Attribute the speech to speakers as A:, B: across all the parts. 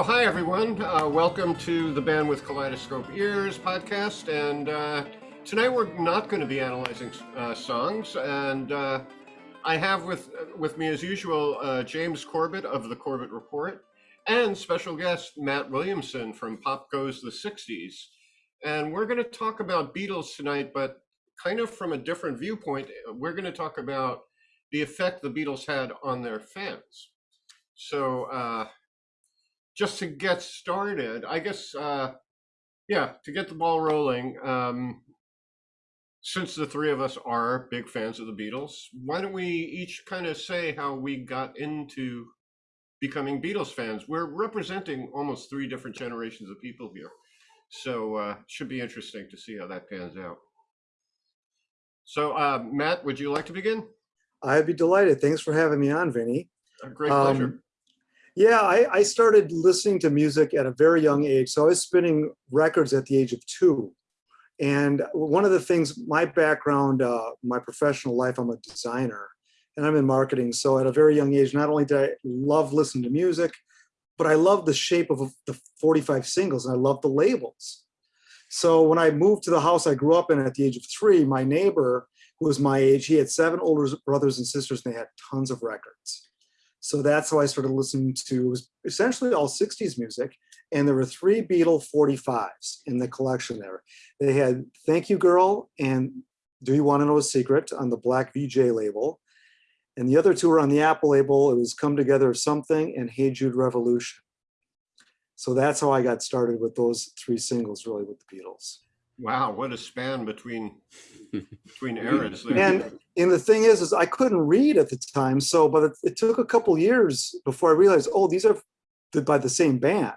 A: So, hi everyone. Uh, welcome to the Band with Kaleidoscope Ears podcast. And uh, tonight we're not going to be analyzing uh, songs. And uh, I have with with me, as usual, uh, James Corbett of the Corbett Report, and special guest Matt Williamson from Pop Goes the '60s. And we're going to talk about Beatles tonight, but kind of from a different viewpoint. We're going to talk about the effect the Beatles had on their fans. So, uh, just to get started, I guess, uh, yeah, to get the ball rolling, um, since the three of us are big fans of the Beatles, why don't we each kind of say how we got into becoming Beatles fans? We're representing almost three different generations of people here. So uh, should be interesting to see how that pans out. So uh, Matt, would you like to begin?
B: I'd be delighted. Thanks for having me on, Vinny.
A: A great pleasure.
B: Yeah, I, I, started listening to music at a very young age. So I was spinning records at the age of two. And one of the things, my background, uh, my professional life, I'm a designer and I'm in marketing. So at a very young age, not only did I love listening to music, but I love the shape of the 45 singles and I love the labels. So when I moved to the house I grew up in at the age of three, my neighbor, who was my age, he had seven older brothers and sisters and they had tons of records. So that's how I started listening to essentially all 60s music. And there were three Beatle 45s in the collection there. They had Thank You Girl and Do You Want to Know a Secret on the Black Vee-Jay label. And the other two were on the Apple label. It was Come Together Something and Hey Jude Revolution. So that's how I got started with those three singles, really, with the Beatles.
A: Wow, what a span between between eras.
B: There. And and the thing is, is I couldn't read at the time, so but it, it took a couple years before I realized, oh, these are by the same band.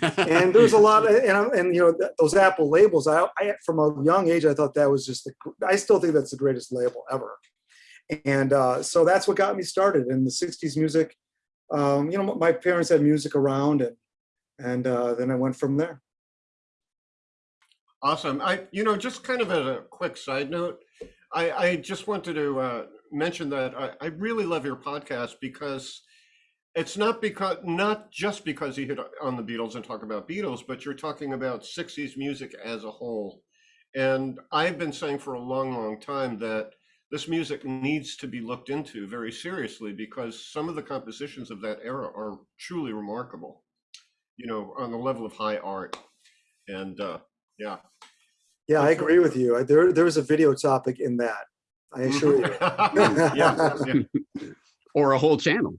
B: and there's a lot of, and, and you know those Apple labels. I, I from a young age I thought that was just the. I still think that's the greatest label ever. And uh, so that's what got me started in the '60s music. Um, you know, my parents had music around, and and uh, then I went from there.
A: Awesome. I, you know, just kind of as a quick side note, I, I just wanted to uh, mention that I, I really love your podcast because it's not because not just because you hit on the Beatles and talk about Beatles, but you're talking about 60s music as a whole. And I've been saying for a long, long time that this music needs to be looked into very seriously because some of the compositions of that era are truly remarkable, you know, on the level of high art. And uh, yeah.
B: Yeah, I agree with you. There, there was a video topic in that. I assure you.
C: yeah, yeah. Or a whole channel.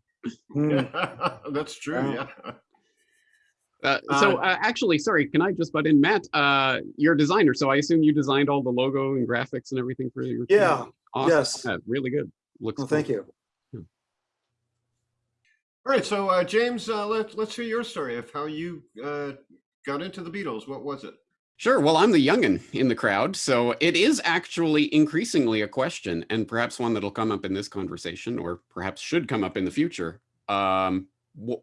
A: Mm. That's true. Yeah.
C: Uh, so uh, uh, actually, sorry, can I just butt in, Matt? Uh, you're a designer, so I assume you designed all the logo and graphics and everything for your.
B: Yeah. Awesome. Yes.
C: Yeah, really good. Looks.
B: Well, cool. thank you.
A: All right, so uh, James, uh, let, let's hear your story of how you uh, got into the Beatles. What was it?
C: Sure. Well, I'm the youngin in the crowd, so it is actually increasingly a question, and perhaps one that'll come up in this conversation, or perhaps should come up in the future. Um,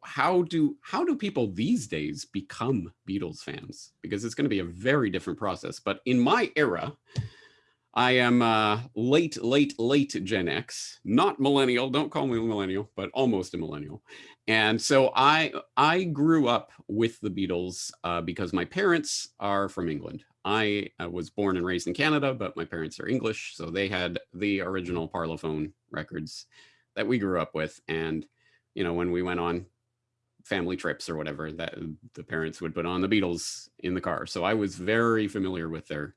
C: how do how do people these days become Beatles fans? Because it's going to be a very different process. But in my era, I am uh, late, late, late Gen X, not millennial. Don't call me millennial, but almost a millennial. And so I I grew up with the Beatles uh, because my parents are from England. I uh, was born and raised in Canada, but my parents are English, so they had the original Parlophone records that we grew up with. And you know, when we went on family trips or whatever, that the parents would put on the Beatles in the car. So I was very familiar with their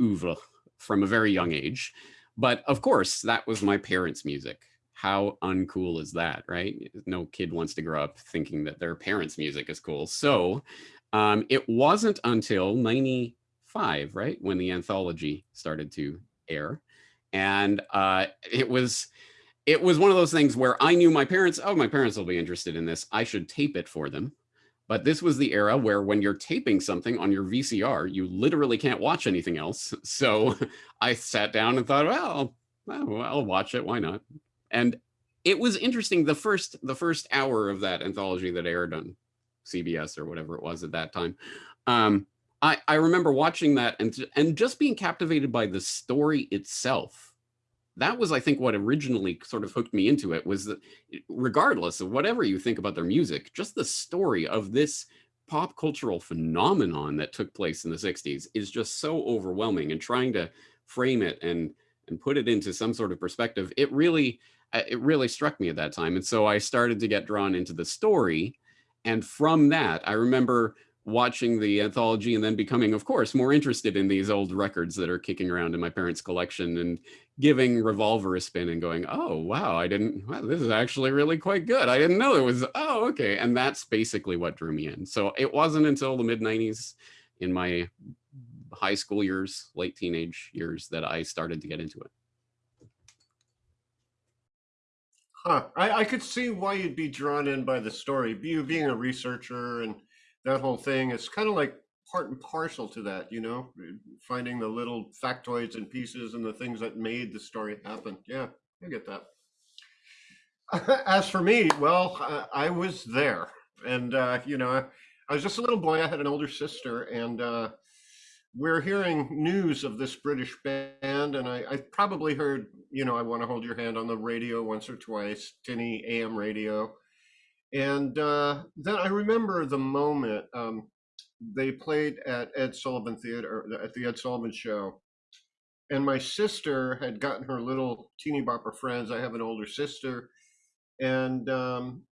C: oeuvre from a very young age. But of course, that was my parents' music how uncool is that, right? No kid wants to grow up thinking that their parents' music is cool. So um, it wasn't until 95, right, when the anthology started to air. And uh, it was it was one of those things where I knew my parents, oh, my parents will be interested in this. I should tape it for them. But this was the era where when you're taping something on your VCR, you literally can't watch anything else. So I sat down and thought, well, well, I'll watch it. Why not? And it was interesting. The first the first hour of that anthology that aired on CBS or whatever it was at that time. Um, I, I remember watching that and, and just being captivated by the story itself that was, I think, what originally sort of hooked me into it was that regardless of whatever you think about their music, just the story of this pop cultural phenomenon that took place in the 60s is just so overwhelming and trying to frame it and and put it into some sort of perspective it really it really struck me at that time and so i started to get drawn into the story and from that i remember watching the anthology and then becoming, of course, more interested in these old records that are kicking around in my parents' collection and giving Revolver a spin and going, oh, wow, I didn't, wow, this is actually really quite good. I didn't know it was, oh, okay. And that's basically what drew me in. So it wasn't until the mid 90s in my high school years, late teenage years that I started to get into it.
A: Huh. I, I could see why you'd be drawn in by the story. You being a researcher and that whole thing, it's kind of like part and parcel to that, you know, finding the little factoids and pieces and the things that made the story happen. Yeah, I get that. As for me, well, I was there, and uh, you know, I was just a little boy. I had an older sister, and uh, we're hearing news of this British band, and I, I probably heard, you know, I want to hold your hand on the radio once or twice, tinny AM radio and uh, then I remember the moment um, they played at Ed Sullivan Theater, at the Ed Sullivan Show. And my sister had gotten her little teeny bopper friends. I have an older sister. And um,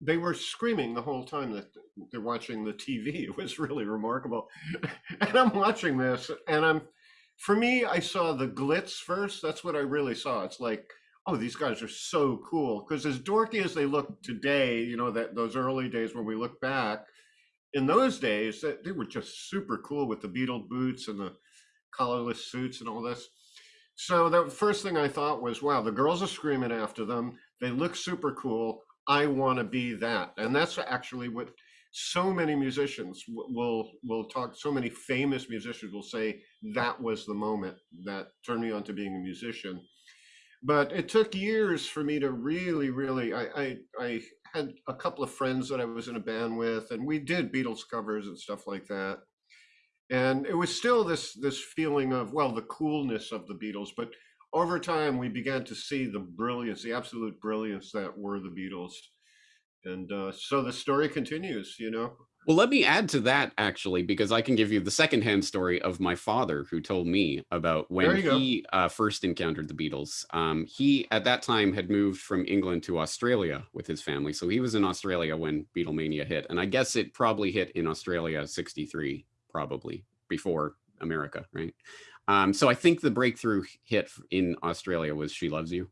A: they were screaming the whole time that they're watching the TV. It was really remarkable. and I'm watching this, and I'm, for me, I saw the glitz first. That's what I really saw. It's like, oh, these guys are so cool. Because as dorky as they look today, you know, that those early days when we look back, in those days, that they were just super cool with the beetle boots and the collarless suits and all this. So the first thing I thought was, wow, the girls are screaming after them. They look super cool. I want to be that. And that's actually what so many musicians will will talk so many famous musicians will say that was the moment that turned me on to being a musician but it took years for me to really, really. I, I, I had a couple of friends that I was in a band with, and we did Beatles covers and stuff like that. And it was still this this feeling of well, the coolness of the Beatles, but over time we began to see the brilliance, the absolute brilliance that were the Beatles. And uh, so the story continues, you know.
C: Well, let me add to that actually, because I can give you the secondhand story of my father who told me about when he uh, first encountered the Beatles. Um, he, at that time, had moved from England to Australia with his family. So he was in Australia when Beatlemania hit. And I guess it probably hit in Australia 63, probably before America, right? Um, so I think the breakthrough hit in Australia was She Loves You.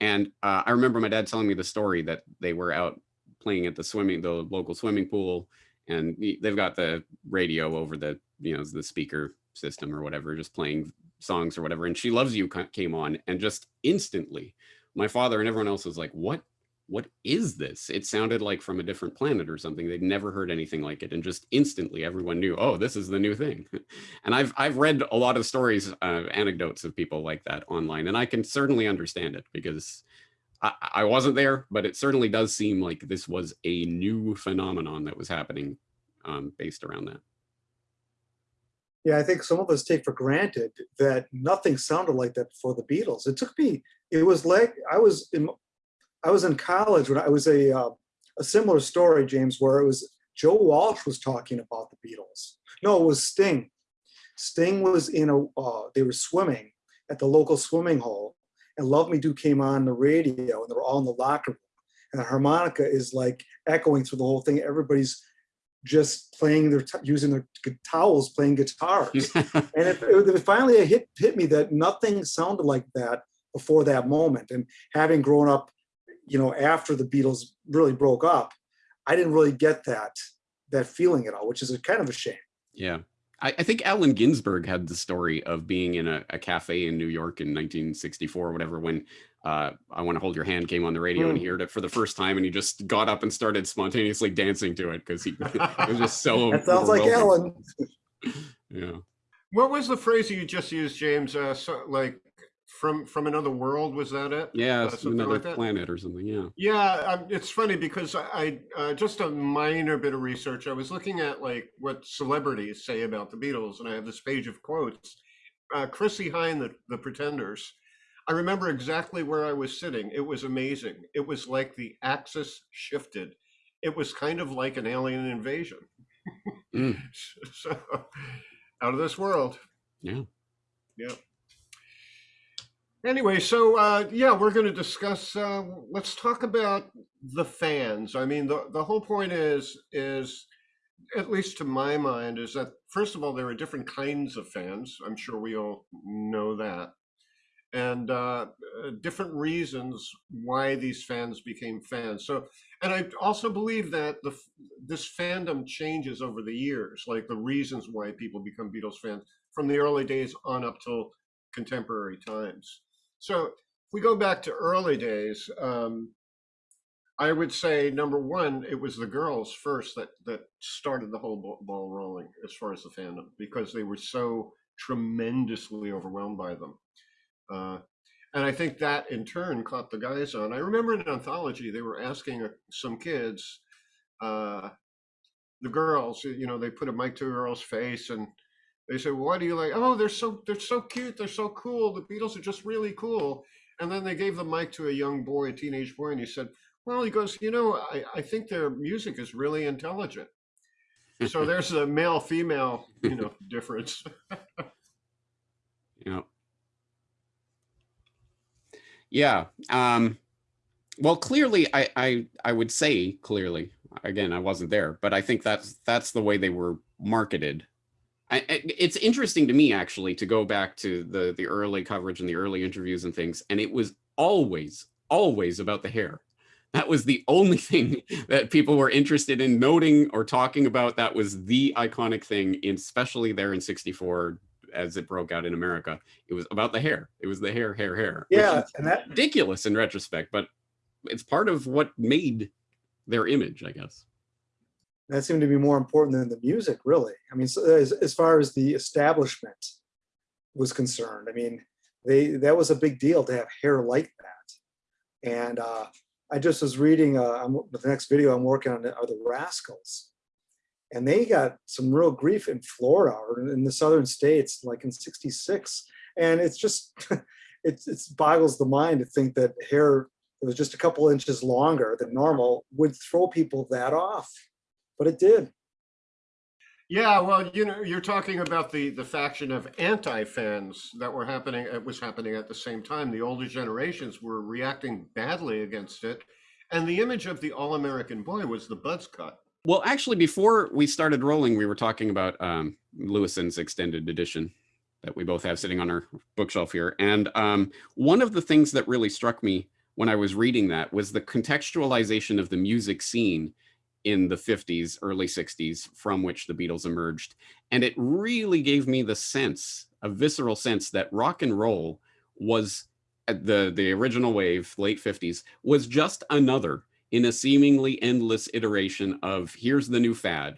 C: And uh, I remember my dad telling me the story that they were out playing at the swimming, the local swimming pool and they've got the radio over the you know the speaker system or whatever just playing songs or whatever and she loves you came on and just instantly my father and everyone else was like what what is this it sounded like from a different planet or something they'd never heard anything like it and just instantly everyone knew oh this is the new thing and i've i've read a lot of stories uh, anecdotes of people like that online and i can certainly understand it because I, I wasn't there, but it certainly does seem like this was a new phenomenon that was happening um, based around that.
B: Yeah, I think some of us take for granted that nothing sounded like that before the Beatles. It took me, it was like, I was in, I was in college when I was a, uh, a similar story, James, where it was Joe Walsh was talking about the Beatles. No, it was Sting. Sting was in a, uh, they were swimming at the local swimming hole and Love Me Do came on the radio and they were all in the locker room. And the harmonica is like echoing through the whole thing. Everybody's just playing their, using their towels, playing guitars. and it, it, finally it hit, hit me that nothing sounded like that before that moment. And having grown up, you know, after the Beatles really broke up, I didn't really get that, that feeling at all, which is a kind of a shame.
C: Yeah. I, I, think Allen Ginsberg had the story of being in a, a, cafe in New York in 1964 or whatever when uh, I Want to Hold Your Hand came on the radio mm. and he heard it for the first time and he just got up and started spontaneously dancing to it because he it was just so.
B: that sounds like Allen.
C: yeah.
A: What was the phrase you just used, James? Uh, so, like from from another world was that it
C: yeah uh, another like planet or something yeah
A: yeah um, it's funny because i uh, just a minor bit of research i was looking at like what celebrities say about the beatles and i have this page of quotes uh, chrissie hynde the, the pretenders I remember exactly where I was sitting. It was amazing. It was like the axis shifted. It was kind of like an alien invasion.
C: Mm.
A: so out of this world.
C: Yeah.
A: Yeah. Anyway, so uh, yeah, we're going to discuss. Uh, let's talk about the fans. I mean, the the whole point is is at least to my mind is that first of all there are different kinds of fans. I'm sure we all know that, and uh, uh different reasons why these fans became fans. So, and I also believe that the this fandom changes over the years, like the reasons why people become Beatles fans from the early days on up till contemporary times. So if we go back to early days, um, I would say number one, it was the girls first that that started the whole ball rolling as far as the fandom because they were so tremendously overwhelmed by them. Uh, and I think that in turn caught the guys on. I remember in an anthology they were asking uh, some kids, uh, the girls, you know, they put a mic to a girl's face and they say, well, "Why do you like?" Oh, they're so they're so cute. They're so cool. The Beatles are just really cool. And then they gave the mic to a young boy, a teenage boy, and he said, "Well, he goes, you know, I, I think their music is really intelligent." so there's a male female, you know, difference.
C: yeah. Yeah. Um, well, clearly, I, I I would say clearly. Again, I wasn't there, but I think that's that's the way they were marketed I, it's interesting to me actually to go back to the the early coverage and the early interviews and things, and it was always always about the hair. That was the only thing that people were interested in noting or talking about. That was the iconic thing, especially there in '64 as it broke out in America. It was about the hair. It was the hair, hair, hair.
B: Yeah, and that
C: ridiculous in retrospect, but it's part of what made their image, I guess
B: that seemed to be more important than the music, really. I mean, so as, as far as the establishment was concerned, I mean, they that was a big deal to have hair like that. And uh, I just was reading uh, the next video I'm working on are the Rascals, and they got some real grief in Florida or in the southern states, like in '66. And it's just it it boggles the mind to think that hair that was just a couple inches longer than normal would throw people that off but it did.
A: Yeah, well, you know, you're talking about the the faction of anti-fans that were happening. It was happening at the same time. The older generations were reacting badly against it, and the image of the all-American boy was the buzz cut.
C: Well, actually, before we started rolling, we were talking about um, Lewisohn's extended edition that we both have sitting on our bookshelf here, and um, one of the things that really struck me when I was reading that was the contextualization of the music scene in the 50s, early 60s, from which the Beatles emerged. And it really gave me the sense, a visceral sense that rock and roll was uh, the, the original wave, late 50s, was just another in a seemingly endless iteration of here's the new fad.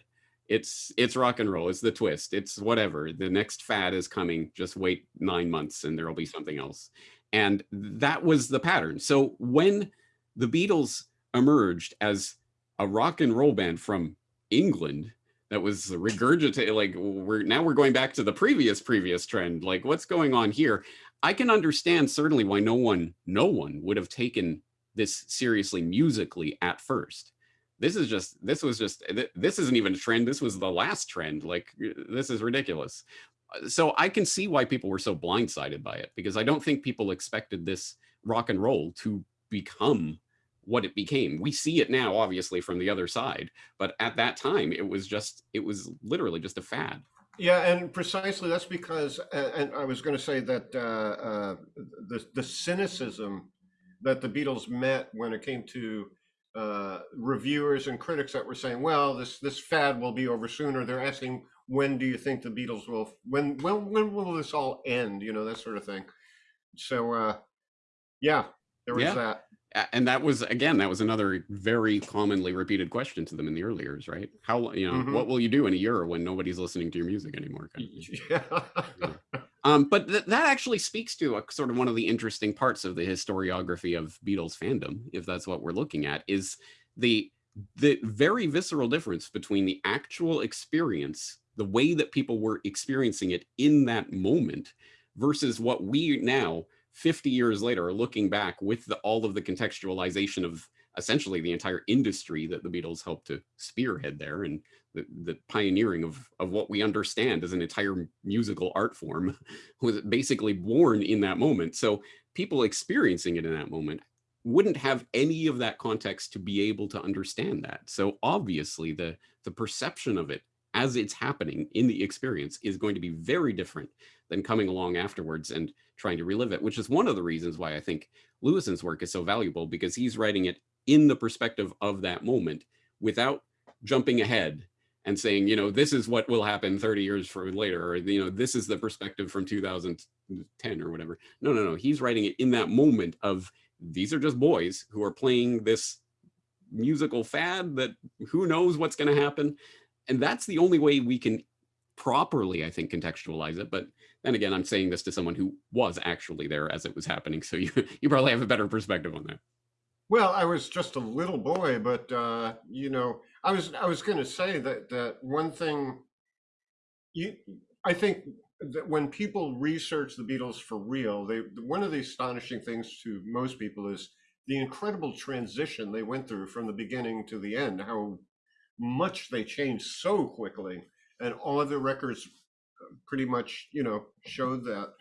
C: It's it's rock and roll. It's the twist. It's whatever. The next fad is coming. Just wait nine months and there'll be something else. And that was the pattern. So when the Beatles emerged as a rock and roll band from England that was regurgitated like we're now we're going back to the previous previous trend. Like what's going on here? I can understand certainly why no one no one would have taken this seriously musically at first. This is just this was just this isn't even a trend. This was the last trend. Like this is ridiculous. So i can see why people were so blindsided by it because i don't think people expected this rock and roll to become what it became. We see it now, obviously, from the other side, but at that time, it was just, it was literally just a fad.
A: Yeah, and precisely that's because, and I was going to say that uh, uh, the the cynicism that the Beatles met when it came to uh, reviewers and critics that were saying, "Well, this this fad will be over sooner." They're asking, "When do you think the Beatles will? When when when will this all end?" You know that sort of thing. So, uh, yeah, there was yeah. that
C: and that was again that was another very commonly repeated question to them in the early years right how you know mm -hmm. what will you do in a year when nobody's listening to your music anymore kind of yeah. yeah. um but th that actually speaks to a sort of one of the interesting parts of the historiography of beatles fandom if that's what we're looking at is the the very visceral difference between the actual experience the way that people were experiencing it in that moment versus what we now 50 years later looking back with the, all of the contextualization of essentially the entire industry that the Beatles helped to spearhead there and the, the pioneering of, of what we understand as an entire musical art form was basically born in that moment. So people experiencing it in that moment wouldn't have any of that context to be able to understand that. So obviously the, the perception of it as it's happening in the experience is going to be very different than coming along afterwards and trying to relive it, which is one of the reasons why I think Lewisohn's work is so valuable because he's writing it in the perspective of that moment without jumping ahead and saying, you know, this is what will happen 30 years from later, or, you know, this is the perspective from 2010 or whatever. No, no, no. He's writing it in that moment of these are just boys who are playing this musical fad that who knows what's going to happen. And that's the only way we can properly, I think, contextualize it. But then again, I'm saying this to someone who was actually there as it was happening. So you, you probably have a better perspective on that.
A: Well, I was just a little boy, but uh, you know, I was I was going to say that that one thing you I think that when people research the Beatles for real, they one of the astonishing things to most people is the incredible transition they went through from the beginning to the end, how much they changed so quickly, and all of the records pretty much, you know, showed that.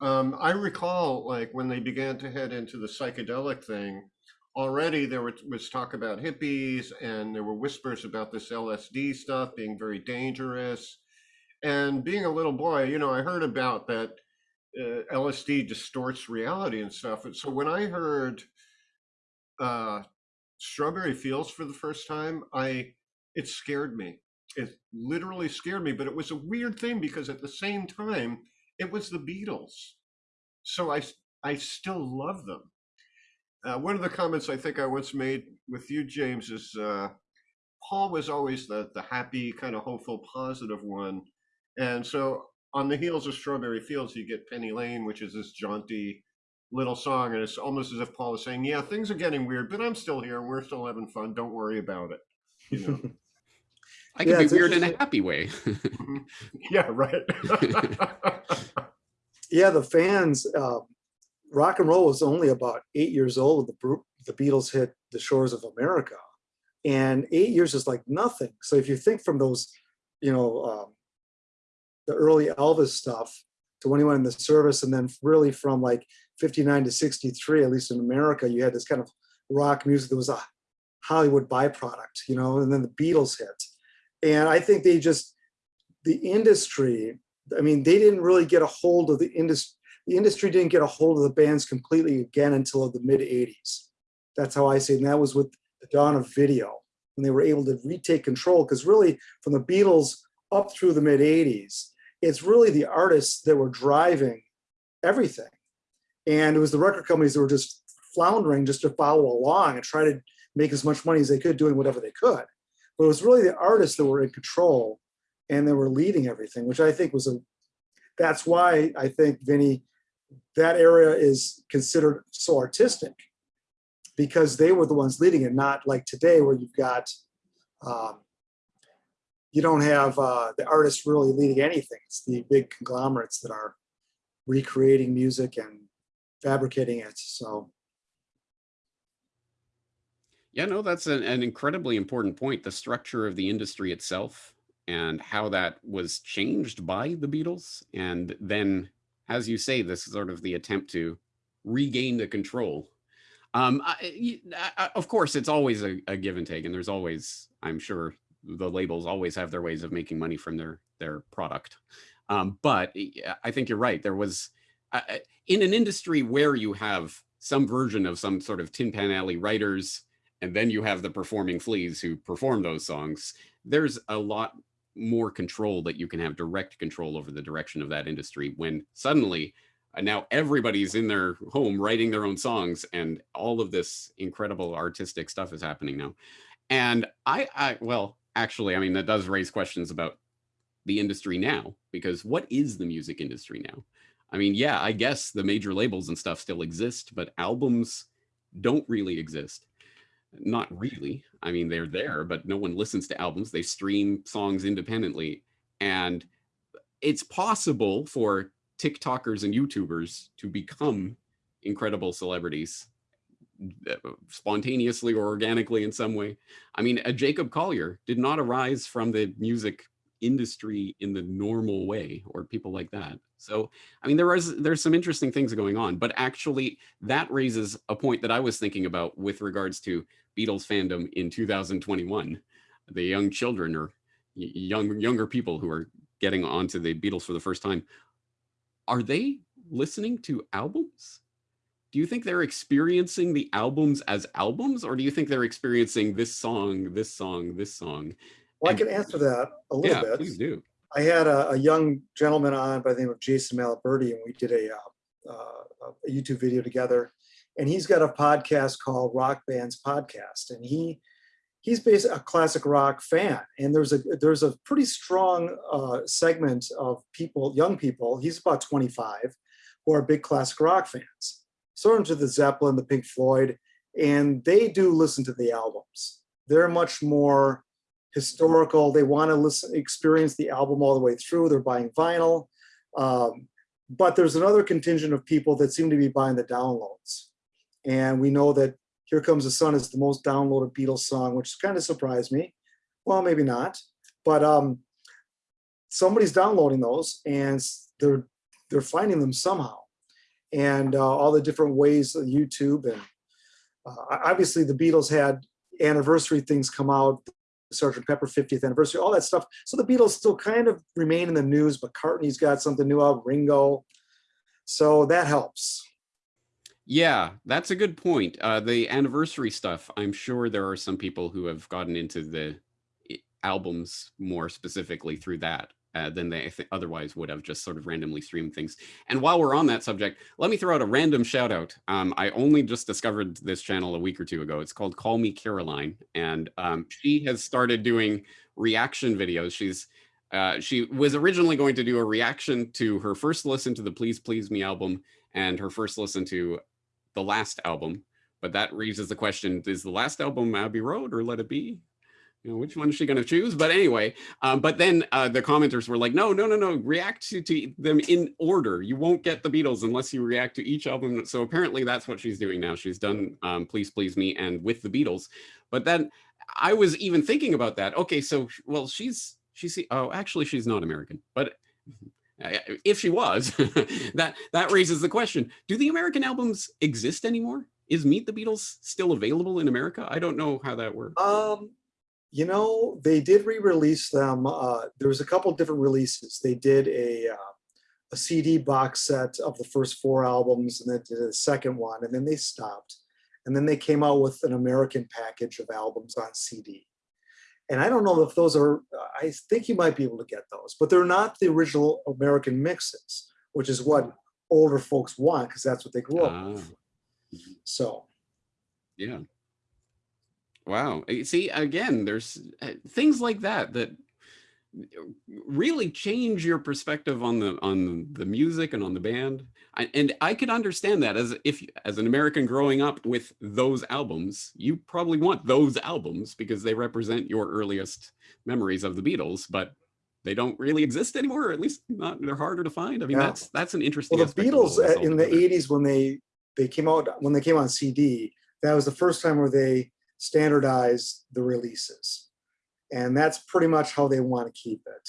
A: Um, I recall like when they began to head into the psychedelic thing, already there was talk about hippies and there were whispers about this LSD stuff being very dangerous. And being a little boy, you know, I heard about that uh, LSD distorts reality and stuff. And so when I heard uh, Strawberry Fields for the first time, I it scared me. It literally scared me, but it was a weird thing because at the same time, it was the Beatles. So I I still love them. Uh, one of the comments I think I once made with you, James, is uh, Paul was always the the happy, kind of hopeful, positive one, and so on the heels of Strawberry Fields, you get Penny Lane, which is this jaunty little song, and it's almost as if Paul is saying, "Yeah, things are getting weird, but I'm still here, and we're still having fun. Don't worry about it." You know.
C: I can yeah, be weird in a happy way.
A: yeah, right.
B: yeah, the fans. Uh, rock and roll was only about eight years old when the, the Beatles hit the shores of America. And eight years is like nothing. So if you think from those, you know, um, the early Elvis stuff to when he went in the service, and then really from like 59 to 63, at least in America, you had this kind of rock music that was a Hollywood byproduct, you know, and then the Beatles hit. And I think they just, the industry, I mean, they didn't really get a hold of the industry the industry didn't get a hold of the bands completely again until the mid 80s. That's how I see it. And that was with the dawn of video when they were able to retake control. Because really, from the Beatles up through the mid 80s, it's really the artists that were driving everything. And it was the record companies that were just floundering just to follow along and try to make as much money as they could doing whatever they could. But it was really the artists that were in control and they were leading everything, which I think was a, that's why I think Vinnie that area is considered so artistic because they were the ones leading it, not like today where you've got, um, you don't have uh, the artists really leading anything. It's the big conglomerates that are recreating music and fabricating it. So.
C: Yeah, no, that's an, an incredibly important point. The structure of the industry itself and how that was changed by the Beatles and then as you say, this is sort of the attempt to regain the control. Um, I, I, of course, it's always a, a, give and take, and there's always, I'm sure, the labels always have their ways of making money from their their product. Um, but I think you're right. There was uh, in an industry where you have some version of some sort of Tin Pan Alley writers, and then you have the performing fleas who perform those songs. There's a lot more control that you can have direct control over the direction of that industry when suddenly uh, now everybody's in their home writing their own songs and all of this incredible artistic stuff is happening now. And I, I well, actually, I mean, that does raise questions about the industry now, because what is the music industry now? I mean, yeah, I guess the major labels and stuff still exist, but albums don't really exist. Not really. I mean, they're there, but no one listens to albums. They stream songs independently. And it's possible for TikTokers and YouTubers to become incredible celebrities uh, spontaneously or organically in some way. I mean, a Jacob Collier did not arise from the music industry in the normal way or people like that. So, I mean, there is there's some interesting things going on, but actually that raises a point that I was thinking about with regards to Beatles fandom in 2021. The young children or young younger people who are getting onto the Beatles for the first time. Are they listening to albums? Do you think they're experiencing the albums as albums or do you think they're experiencing this song, this song, this song
B: Well, I can answer that a little
C: yeah,
B: bit.
C: please do.
B: I had a, a young gentleman on by the name of Jason Malaberti, and we did a, uh, uh, a YouTube video together. And he's got a podcast called Rock Bands Podcast, and he he's basically a classic rock fan. And there's a there's a pretty strong uh, segment of people, young people. He's about 25, who are big classic rock fans. Sort of to the Zeppelin, the Pink Floyd, and they do listen to the albums. They're much more historical. They want to listen, experience the album all the way through. They're buying vinyl. Um, but there's another contingent of people that seem to be buying the downloads. And we know that Here Comes the Sun is the most downloaded Beatles song, which kind of surprised me. Well, maybe not, but um, somebody's downloading those and they're they're finding them somehow. And uh, all the different ways, of YouTube and uh, obviously the Beatles had anniversary things come out, Sergeant Pepper 50th anniversary, all that stuff. So the Beatles still kind of remain in the news. But McCartney's got something new out, Ringo. So that helps.
C: Yeah, that's a good point. Uh, the anniversary stuff, I'm sure there are some people who have gotten into the albums more specifically through that uh, than they th- otherwise would have just sort of randomly streamed things. And while we're on that subject, let me throw out a random shout out. Um, I only just discovered this channel a week or two ago. It's called Call Me Caroline, and um, she has started doing reaction videos. She's uh, she was originally going to do a reaction to her first listen to the Please Please Me album and her first listen to the last album, but that raises the question: Is the last album Abbey Road or Let It Be? You know, which one is she going to choose? But anyway, um, but then uh, the commenters were like, "No, no, no, no! React to, to them in order. You won't get the Beatles unless you react to each album." So apparently, that's what she's doing now. She's done um, "Please Please Me" and with the Beatles. But then I was even thinking about that. Okay, so well, she's she's oh, actually, she's not American, but if she was, that that raises the question: Do the American albums exist anymore? Is Meet the Beatles still available in America? I don't know how that works.
B: Um, you know, they did re-release them. Uh, there was a couple different releases. They did a uh, a CD box set of the first four albums, and then did a second one, and then they stopped. And then they came out with an American package of albums on CD. And I don't know if those are. I think you might be able to get those, but they're not the original American mixes, which is what older folks want because that's what they grew up
C: Ah,
B: with. So.
C: yeah. Wow. Uh, See, again, there's uh, things like that that really change your perspective on the on the music and on the band. I, and I could understand that as if as an American growing up with those albums, you probably want those albums because they represent your earliest memories of the Beatles, but they don't really exist anymore, or at least not they're harder to find. I mean,
B: Yeah.
C: that's that's an interesting
B: Well, the
C: aspect of all
B: Beatles uh, in the '80s when they they came out when they came on CD, that was the first time where they standardized the releases, and that's pretty much how they want to keep it.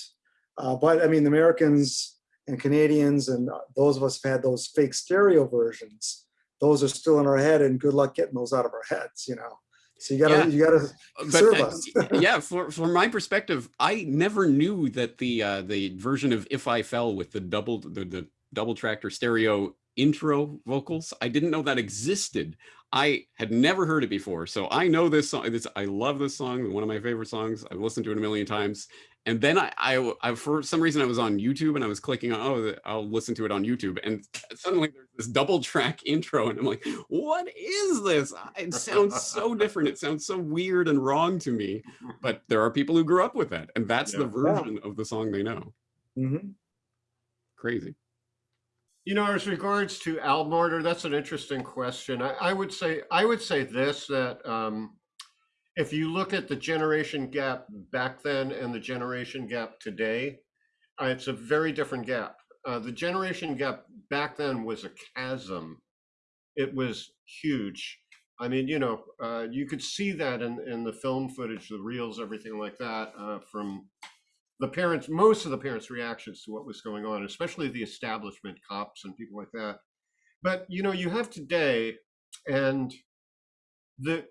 B: Uh, but I mean, the Americans and Canadians and uh, those of us who've had those fake stereo versions, those are still in our head, and good luck getting those out of our heads, you know. So you gotta
C: Yeah.
B: you gotta
C: but
B: serve
C: uh,
B: us.
C: yeah for, from my perspective i never knew that the uh the version of if i fell with the double the, the double tracked or stereo intro vocals. I didn't know that existed. I had never heard it before. So i know this song this i love this song one of my favorite songs. I've listened to it a million times. And then I, I, I for some reason I was on YouTube and I was clicking on oh I'll listen to it on YouTube. And suddenly there's this double track intro and I'm like what is this? It sounds so different. It sounds so weird and wrong to me. But there are people who grew up with that and that's the
A: Yeah.
C: version of the song they know.
B: Mhm.
C: crazy
A: You know, as regards to album order, that's an interesting question. I, I would say I would say this that um, if you look at the generation gap back then and the generation gap today, uh, it's a very different gap. Uh, the generation gap back then was a chasm it was huge. I mean, you know, uh, you could see that in, in the film footage, the reels, everything like that, uh, from the parents, most of the parents' reactions to what was going on, especially the establishment cops and people like that. But you know, you have today, and the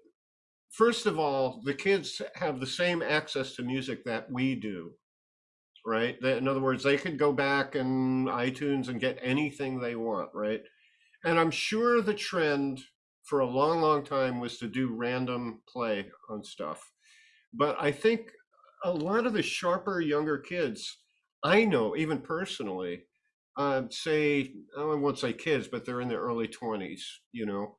A: first of all, the kids have the same access to music that we do, right? In other words, they could go back and iTunes and get anything they want, right? And I'm sure the trend for a long, long time was to do random play on stuff. But I think a lot of the sharper younger kids I know, even personally, uh, say I won't say kids, but they're in their early twenties. You know,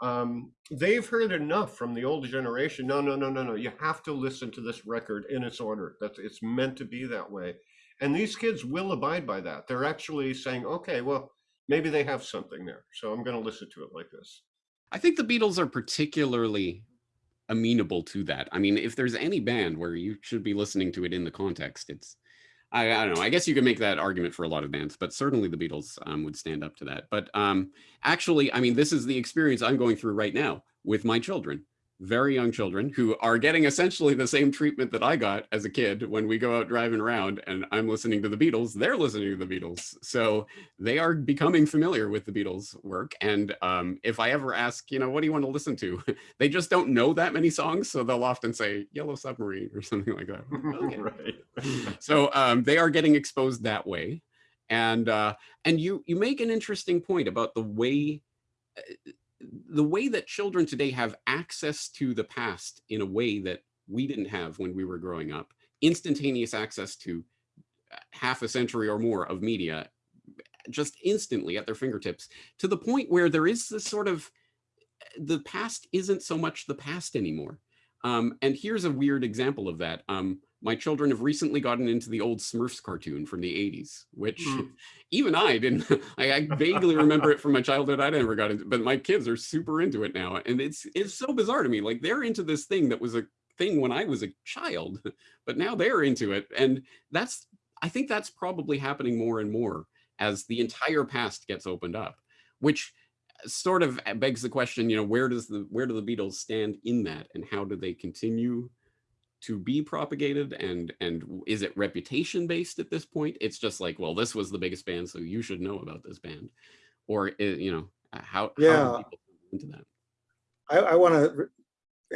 A: um, they've heard enough from the older generation. No, no, no, no, no. You have to listen to this record in its order. That's it's meant to be that way. And these kids will abide by that. They're actually saying, okay, well, maybe they have something there, so I'm going to listen to it like this.
C: I think the Beatles are particularly amenable to that. I mean, if there's any band where you should be listening to it in the context, it's I, I don't know. I guess you could make that argument for a lot of bands, but certainly the Beatles um, would stand up to that. But um, actually, I mean, this is the experience I'm going through right now with my children very young children who are getting essentially the same treatment that I got as a kid when we go out driving around and I'm listening to the Beatles, they're listening to the Beatles. So they are becoming familiar with the Beatles work. And um, if I ever ask, you know, what do you want to listen to? they just don't know that many songs. So they'll often say Yellow Submarine or something like that.
A: Okay. right.
C: so um, they are getting exposed that way. And uh, and you you make an interesting point about the way uh, the way that children today have access to the past in a way that we didn't have when we were growing up, instantaneous access to uh, half a century or more of media just instantly at their fingertips to the point where there is this sort of the past isn't so much the past anymore. Um, and here's a weird example of that. Um, my children have recently gotten into the old Smurfs cartoon from the 80s, which mm. even I didn't, I, I, vaguely remember it from my childhood. I never got into but my kids are super into it now. And it's, it's so bizarre to me. Like they're into this thing that was a thing when I was a child, but now they're into it. And that's, I think that's probably happening more and more as the entire past gets opened up, which sort of begs the question, you know, where does the, where do the Beatles stand in that and how do they continue to be propagated and and is it reputation based at this point? It's just like well this was the biggest band so you should know about this band. Or you know uh, how
B: yeah.
C: how into that?
B: I, I want to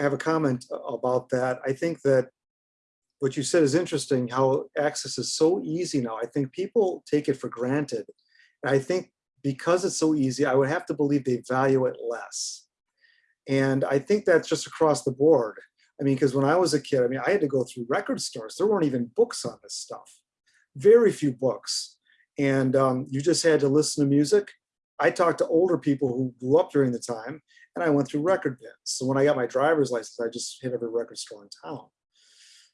B: have a comment about that. I think that what you said is interesting how access is so easy now. I think people take it for granted. And i think because it's so easy i would have to believe they value it less. And i think that's just across the board I mean, because when I was a kid, I mean, I had to go through record stores. There weren't even books on this stuff, very few books. And um, you just had to listen to music. I talked to older people who grew up during the time and I went through record bins. So when I got my driver's license, I just hit every record store in town.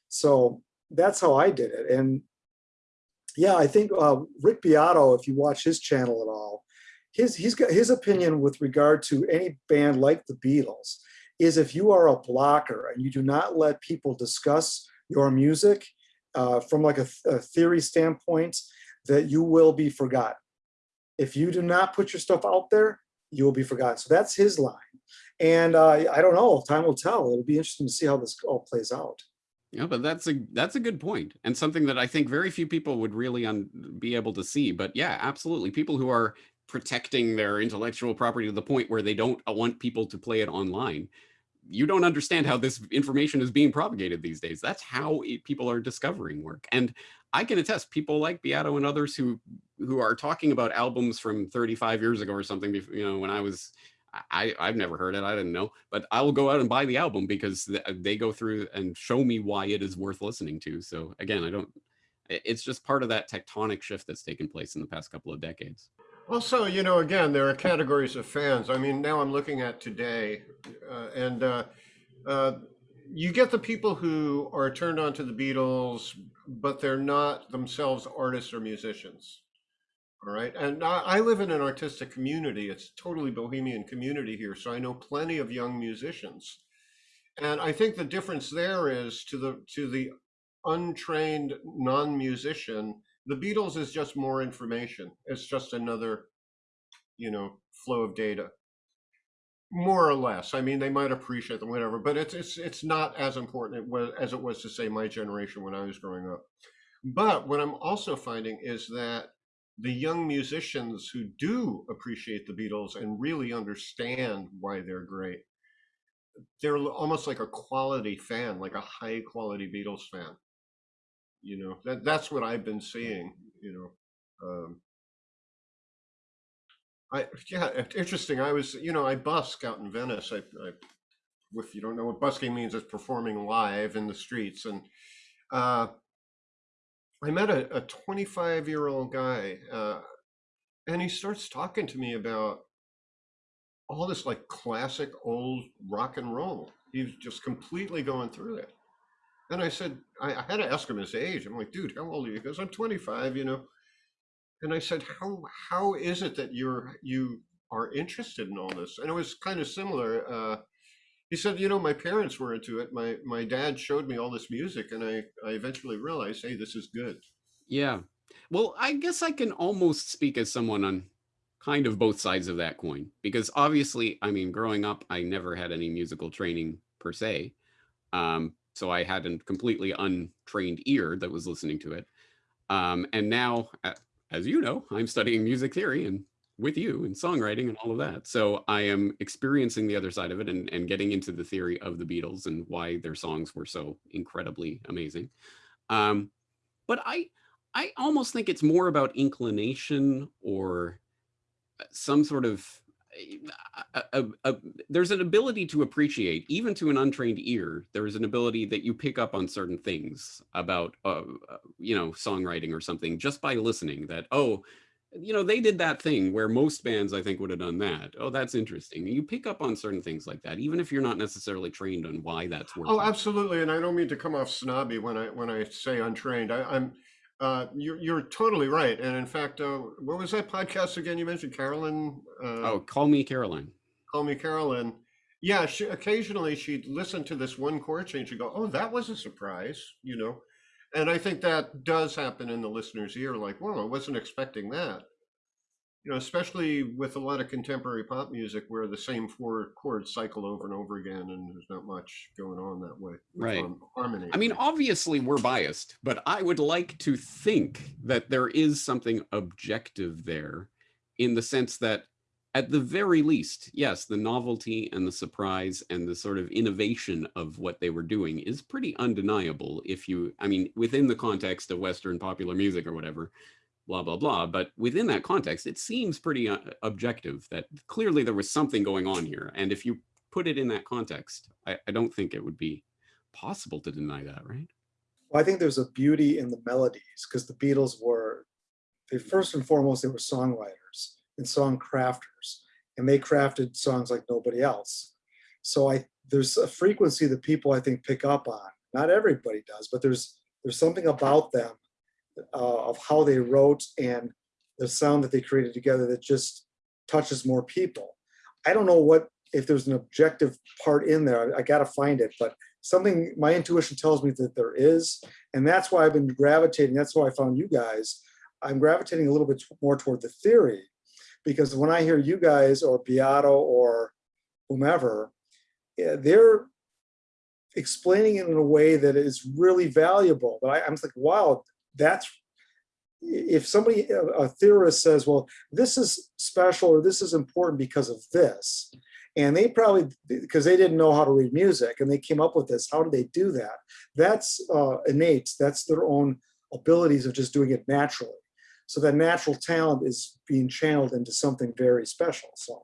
B: So that's how I did it. And yeah, I think uh, Rick Beato, if you watch his channel at all, his, he's got his opinion with regard to any band like the Beatles is if you are a blocker and you do not let people discuss your music uh, from like a, th a, theory standpoint, that you will be forgotten. If you do not put your stuff out there, you will be forgotten. So that's his line. And uh, I don't know, time will tell. It'll be interesting to see how this all plays out.
C: Yeah, but that's a that's a good point and something that I think very few people would really be able to see. But yeah, absolutely. People who are protecting their intellectual property to the point where they don't want people to play it online you don't understand how this information is being propagated these days. That's how it, people are discovering work. And I can attest people like Beato and others who who are talking about albums from 35 years ago or something, you know, when I was, I, I've never heard it, I didn't know, but I will go out and buy the album because they go through and show me why it is worth listening to. So again, I don't, it's just part of that tectonic shift that's taken place in the past couple of decades.
A: Also, you know, again, there are categories of fans. I mean, now I'm looking at today, uh, and uh, uh, you get the people who are turned on to the Beatles, but they're not themselves artists or musicians. All right. And I, I live in an artistic community. It's totally bohemian community here. So I know plenty of young musicians. And I think the difference there is to the to the untrained non-musician, the Beatles is just more information. It's just another, you know, flow of data. more or less. I mean, they might appreciate them, whatever, but it's it's it's not as important as it was to say my generation when I was growing up. But what I'm also finding is that the young musicians who do appreciate the Beatles and really understand why they're great, they're almost like a quality fan, like a high quality Beatles fan. You know, that that's what I've been seeing. You know. Um, I yeah, interesting. I was, you know, I busk out in Venice. I, I if you don't know what busking means, it's performing live in the streets. And uh, I met a, a 25 year old guy, uh, and he starts talking to me about all this like classic old rock and roll. He's just completely going through it. And I said, I, I had to ask him his age. I'm like, dude, how old are you? He goes, I'm 25, you know and I said, "How how is it that you're you are interested in all this?" And it was kind of similar. Uh, he said, "You know, my parents were into it. My my dad showed me all this music, and I I eventually realized, hey, this is good."
C: Yeah. Well, I guess I can almost speak as someone on kind of both sides of that coin because obviously, I mean, growing up, I never had any musical training per se. Um, so I had a completely untrained ear that was listening to it. Um, and now, as you know, I'm studying music theory and with you and songwriting and all of that. So I am experiencing the other side of it and, and getting into the theory of the Beatles and why their songs were so incredibly amazing. Um, but I, I almost think it's more about inclination or uh, some sort of a, a, a, there's an ability to appreciate, even to an untrained ear, there is an ability that you pick up on certain things about, uh, uh, you know, songwriting or something just by listening that, oh, you know, they did that thing where most bands, I think, would have done that. Oh, that's interesting. You pick up on certain things like that, even if you're not necessarily trained on why that's
A: working. Oh, absolutely. And I don't mean to come off snobby when I when I say untrained. I, I'm uh, you're, you're totally right. And in fact, uh, what was that podcast again? You mentioned Carolyn.
C: Uh, oh, Call Me Caroline.
A: Call Me Carolyn. Yeah, she, occasionally she'd listen to this one chord change and go, oh, that was a surprise, you know? And I think that does happen in the listener's ear, like, well, I wasn't expecting that you know, especially with a lot of contemporary pop music where the same four chords cycle over and over again, and there's not much going on that way.
C: Right. harmony. I mean, obviously we're biased, but I would like to think that there is something objective there in the sense that at the very least, yes, the novelty and the surprise and the sort of innovation of what they were doing is pretty undeniable if you, I mean, within the context of Western popular music or whatever, blah, blah, blah. But within that context, it seems pretty uh, objective that clearly there was something going on here. And if you put it in that context, I, I don't think it would be possible to deny that, right?
B: Well, I think there's a beauty in the melodies because the Beatles were, they first and foremost, they were songwriters and song crafters, and they crafted songs like nobody else. So I there's a frequency that people I think pick up on. Not everybody does, but there's there's something about them uh, of how they wrote and the sound that they created together that just touches more people. I don't know what if there's an objective part in there. I, I got to find it, but something my intuition tells me that there is, and that's why I've been gravitating. That's why I found you guys. I'm gravitating a little bit more toward the theory, because when I hear you guys or Beato or whomever, they're explaining it in a way that is really valuable. But I, I'm like, wow, that's if somebody a theorist says well this is special or this is important because of this and they probably because they didn't know how to read music and they came up with this how do they do that that's uh, innate that's their own abilities of just doing it naturally so that natural talent is being channeled into something very special so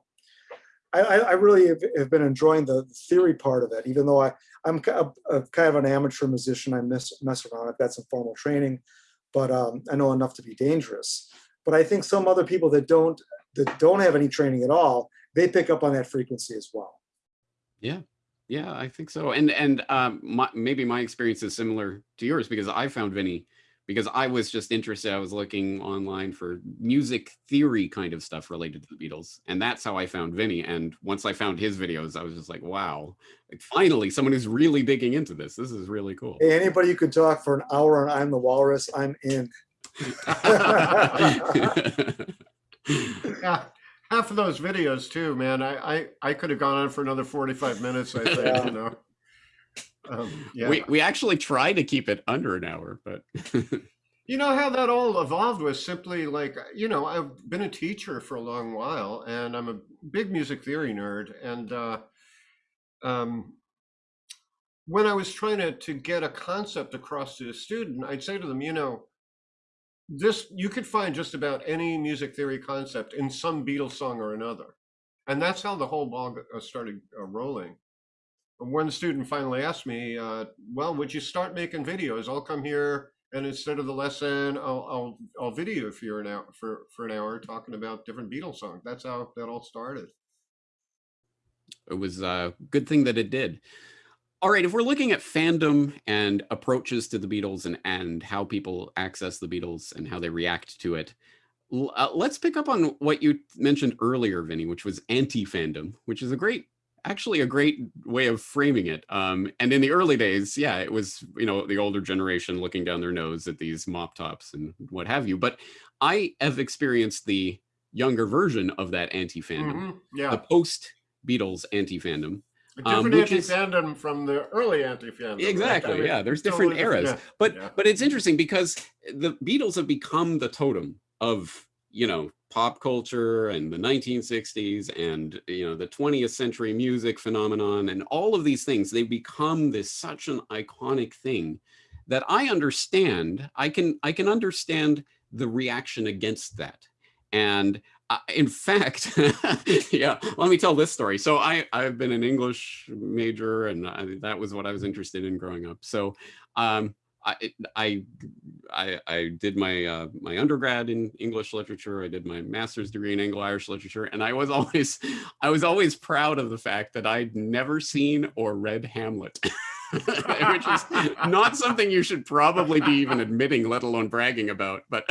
B: I, I really have, been enjoying the theory part of it, even though I, I'm a, a kind of an amateur musician. I mess, mess around. I've got some formal training, but um, I know enough to be dangerous. But I think some other people that don't that don't have any training at all, they pick up on that frequency as well.
C: Yeah, yeah, I think so. And and um, my, maybe my experience is similar to yours because I found Vinny because I was just interested. I was looking online for music theory kind of stuff related to the Beatles. And that's how I found Vinny. And once I found his videos, I was just like, wow, like finally someone who's really digging into this. This is really cool.
B: Hey, anybody you could talk for an hour on I'm the Walrus, I'm in.
A: yeah. half of those videos too, man. I I, I could have gone on for another forty five minutes. I think
B: Yeah.
A: you know. Um, yeah.
C: We we actually try to keep it under an hour, but
A: You know how that all evolved was simply like, you know, I've been a teacher for a long while and I'm a big music theory nerd. And uh, um, when I was trying to, to get a concept across to a student, I'd say to them, you know, this, you could find just about any music theory concept in some Beatles song or another. And that's how the whole ball uh, started uh, rolling. One student finally asked me, uh, well, would you start making videos? I'll come here and instead of the lesson, I'll I'll I'll video for an hour for for an hour talking about different Beatles songs. That's how that all started.
C: it was a good thing that it did. All right, if we're looking at fandom and approaches to the Beatles and and how people access the Beatles and how they react to it, uh, let's pick up on what you mentioned earlier, Vinny, which was anti-fandom, which is a great, actually a great way of framing it. Um, and in the early days, yeah, it was you know the older generation looking down their nose at these mop tops and what have you. But I have experienced the younger version of that anti-fandom,
A: Mhm, Yeah,
C: the post Beatles anti-fandom.
A: a
C: um,
A: different
C: is-
A: anti-fandom from the early anti-fandom. right?
C: Exactly.
A: I mean,
C: yeah, there's different
A: totally
C: eras,
A: yeah,
C: but
A: yeah.
C: but it's interesting because the Beatles have become the totem of you know pop culture and the 1960s and you know the 20th century music phenomenon and all of these things. They've become this such an iconic thing that I understand. I can I can understand the reaction against that, and uh, in fact, yeah, let me tell this story. So I I've been an English major, and I, that was what I was interested in growing up. So um, I I I, did my uh, my undergrad in English literature. I did my master's degree in Anglo-Irish literature, and I was always I was always proud of the fact that I'd never seen or read Hamlet. which is not something you should probably be even admitting let alone bragging about but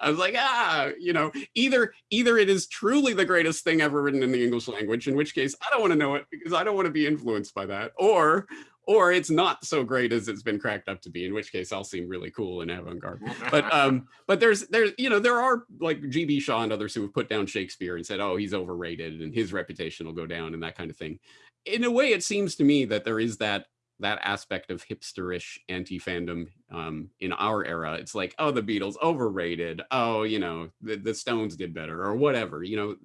C: i was like ah you know either either it is truly the greatest thing ever written in the english language in which case i don't want to know it because i don't want to be influenced by that or or it's not so great as it's been cracked up to be in which case i'll seem really cool and avant-garde but um but there's there's you know there are like gb shaw and others who have put down shakespeare and said oh he's overrated and his reputation will go down and that kind of thing in a way it seems to me that there is that that aspect of hipsterish anti-fandom um, in our era. It's like, oh, the Beatles overrated. Oh, you know, the, the Stones did better or whatever. You know,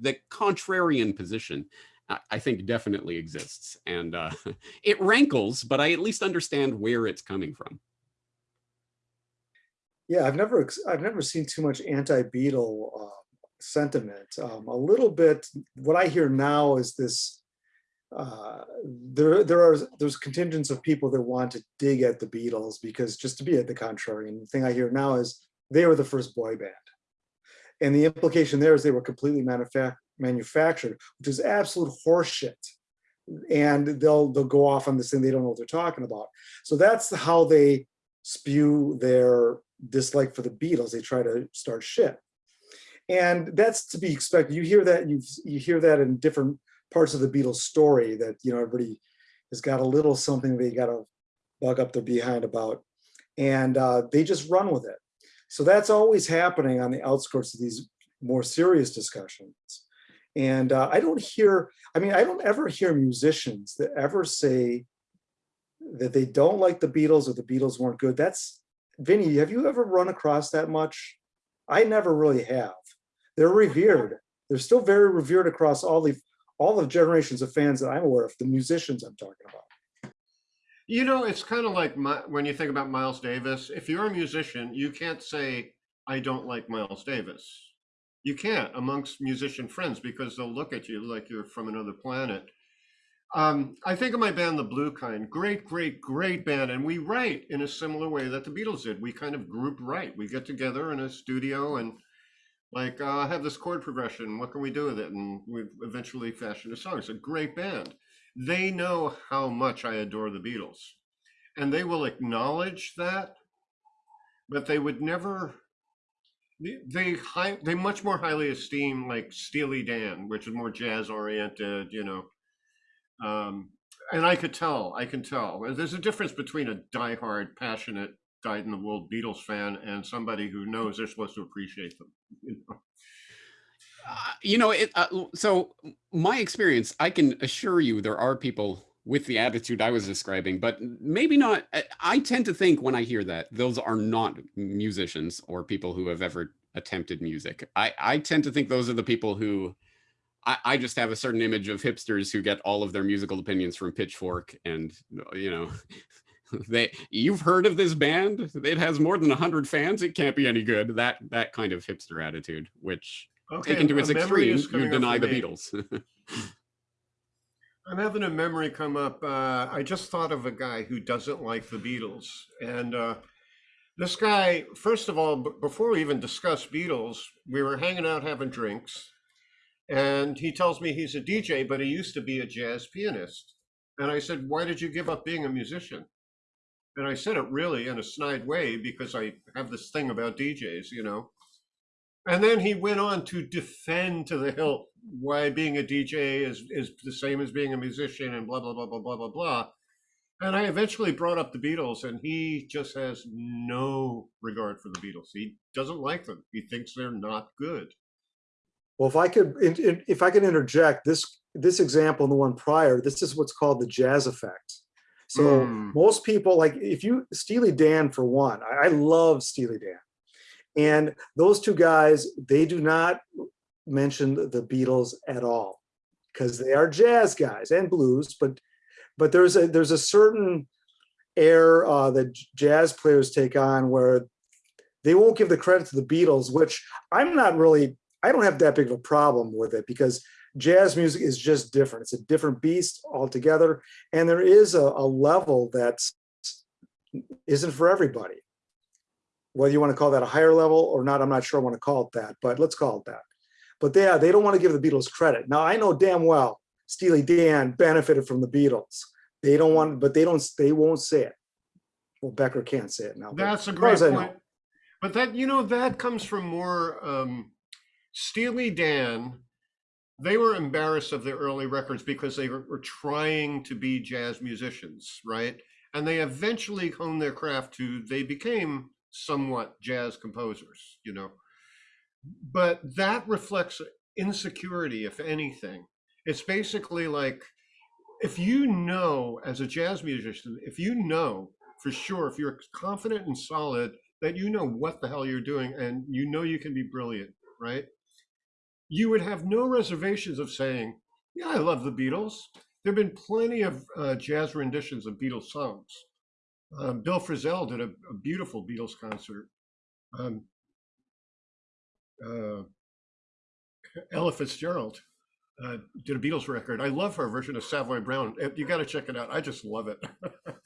C: the contrarian position, I, think definitely exists, and uh, it rankles. But I at least understand where it's coming from.
B: Yeah, I've never I've never seen too much anti-Beatle uh, sentiment. Um, a little bit. What I hear now is this. Uh, there there are there's contingents of people that want to dig at the Beatles because just to be at the contrary. And the thing I hear now is they were the first boy band, and the implication there is they were completely manufac- manufactured, which is absolute horseshit. And they'll they'll go off on this thing they don't know what they're talking about. So that's how they spew their dislike for the Beatles. They try to start shit. And that's to be expected. You hear that, you you hear that in different parts of the Beatles story that, you know, everybody has got a little something they got to bug up their behind about. And uh, they just run with it. So that's always happening on the outskirts of these more serious discussions. And uh, I don't hear, I mean, I don't ever hear musicians that ever say that they don't like the Beatles or the Beatles weren't good. That's Vinny, have you ever run across that much? I never really have. They're revered. They're still very revered across all the all the generations of fans that I'm aware of, the musicians I'm talking about.
A: You know, it's kind of like my, when you think about Miles Davis. If you're a musician, you can't say I don't like Miles Davis. You can't amongst musician friends because they'll look at you like you're from another planet. Um, I think of my band, The Blue Kind. Great, great, great band, and we write in a similar way that the Beatles did. We kind of group write. We get together in a studio and like uh, have this chord progression. What can we do with it? And we eventually fashion a song. It's a great band. They know how much I adore the Beatles, and they will acknowledge that, but they would never. They they, much more highly esteem like Steely Dan, which is more jazz oriented, you know. Um, and I could tell, I can tell. There's a difference between a diehard, passionate, dyed in the wool Beatles fan and somebody who knows they're supposed to appreciate them. You know?
C: Uh, you know, it, uh, so my experience, I can assure you there are people with the attitude I was describing, but maybe not. I tend to think when I hear that those are not musicians or people who have ever attempted music. I, I tend to think those are the people who I, I just have a certain image of hipsters who get all of their musical opinions from Pitchfork and, you know, they you've heard of this band it has more than 100 fans it can't be any good that that kind of hipster attitude which okay, taken to its extreme you deny the me. beatles
A: i'm having a memory come up uh, i just thought of a guy who doesn't like the beatles and uh, this guy first of all before we even discussed beatles we were hanging out having drinks and he tells me he's a dj but he used to be a jazz pianist and i said why did you give up being a musician and I said it really in a snide way because I have this thing about DJs, you know. And then he went on to defend to the hilt why being a DJ is, is the same as being a musician and blah, blah, blah, blah, blah, blah, blah. And I eventually brought up the Beatles, and he just has no regard for the Beatles. He doesn't like them. He thinks they're not good.
B: Well, if I could, if I could interject this this example and the one prior, this is what's called the jazz effect. So mm. most people like if you Steely Dan for one, I, I love Steely Dan. And those two guys, they do not mention the Beatles at all because they are jazz guys and blues, but but there's a there's a certain air uh, that jazz players take on where they won't give the credit to the Beatles, which I'm not really, I don't have that big of a problem with it because jazz music is just different. It's a different beast altogether. And there is a, a level that isn't for everybody. Whether you want to call that a higher level or not, I'm not sure I want to call it that, but let's call it that. But yeah, they don't want to give the Beatles credit. Now I know damn well Steely Dan benefited from the Beatles. They don't want, but they don't, they won't say it. Well, Becker can't say it now.
A: That's a great point. But that, you know, that comes from more um, Steely Dan they were embarrassed of their early records because they were, were, trying to be jazz musicians, right? And they eventually honed their craft to they became somewhat jazz composers, you know. But that reflects insecurity, if anything. It's basically like if you know as a jazz musician, if you know for sure, if you're confident and solid that you know what the hell you're doing and you know you can be brilliant, right? you would have no reservations of saying, yeah, I love the Beatles. There have been plenty of uh, jazz renditions of Beatles songs. Um, Bill Frisell did a, a beautiful Beatles concert. Um, uh, Ella Fitzgerald uh, did a Beatles record. I love her version of Savoy Brown. You got to check it out. I just love it.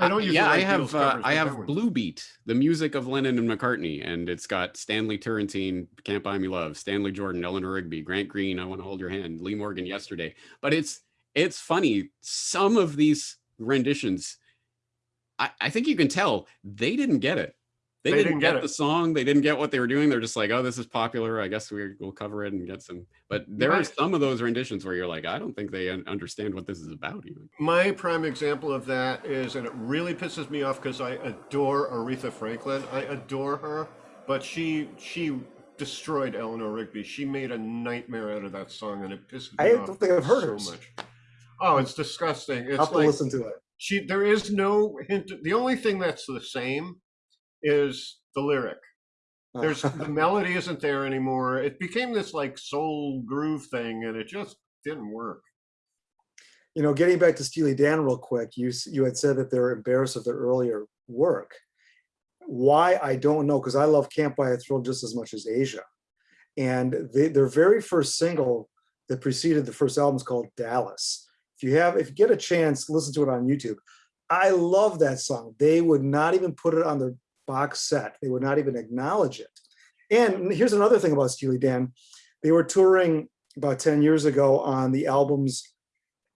C: I don't yeah, I have uh, I have Blue Beat, the music of Lennon and McCartney, and it's got Stanley Turrentine, Can't Buy Me Love, Stanley Jordan, Eleanor Rigby, Grant Green, I Want to Hold Your Hand, Lee Morgan yesterday. But it's it's funny. Some of these renditions, I, I think you can tell they didn't get it. They, they didn't, didn't, get, get the song. They didn't get what they were doing. They're just like, oh, this is popular. I guess we, will cover it and get some. But there are some of those renditions where you're like, I don't think they understand what this is about even.
A: My prime example of that is, and it really pisses me off because I adore Aretha Franklin. I adore her, but she she destroyed Eleanor Rigby. She made a nightmare out of that song, and it pisses me
B: I
A: off.
B: I don't think I've heard so her. much.
A: Oh, it's disgusting. It's
B: I'll have like, to listen to it.
A: She there is no hint. The only thing that's the same is the lyric. Oh. There's the melody isn't there anymore. It became this like soul groove thing, and it just didn't work.
B: You know, getting back to Steely Dan real quick, you you had said that they're embarrassed of their earlier work. Why I don't know, because I love Can't Buy a Thrill just as much as Aja, and they, their very first single that preceded the first album is called Dallas. If you have, if you get a chance, listen to it on YouTube. I love that song. They would not even put it on their box set. They would not even acknowledge it. And here's another thing about Steely Dan. They were touring about 10 years ago on the albums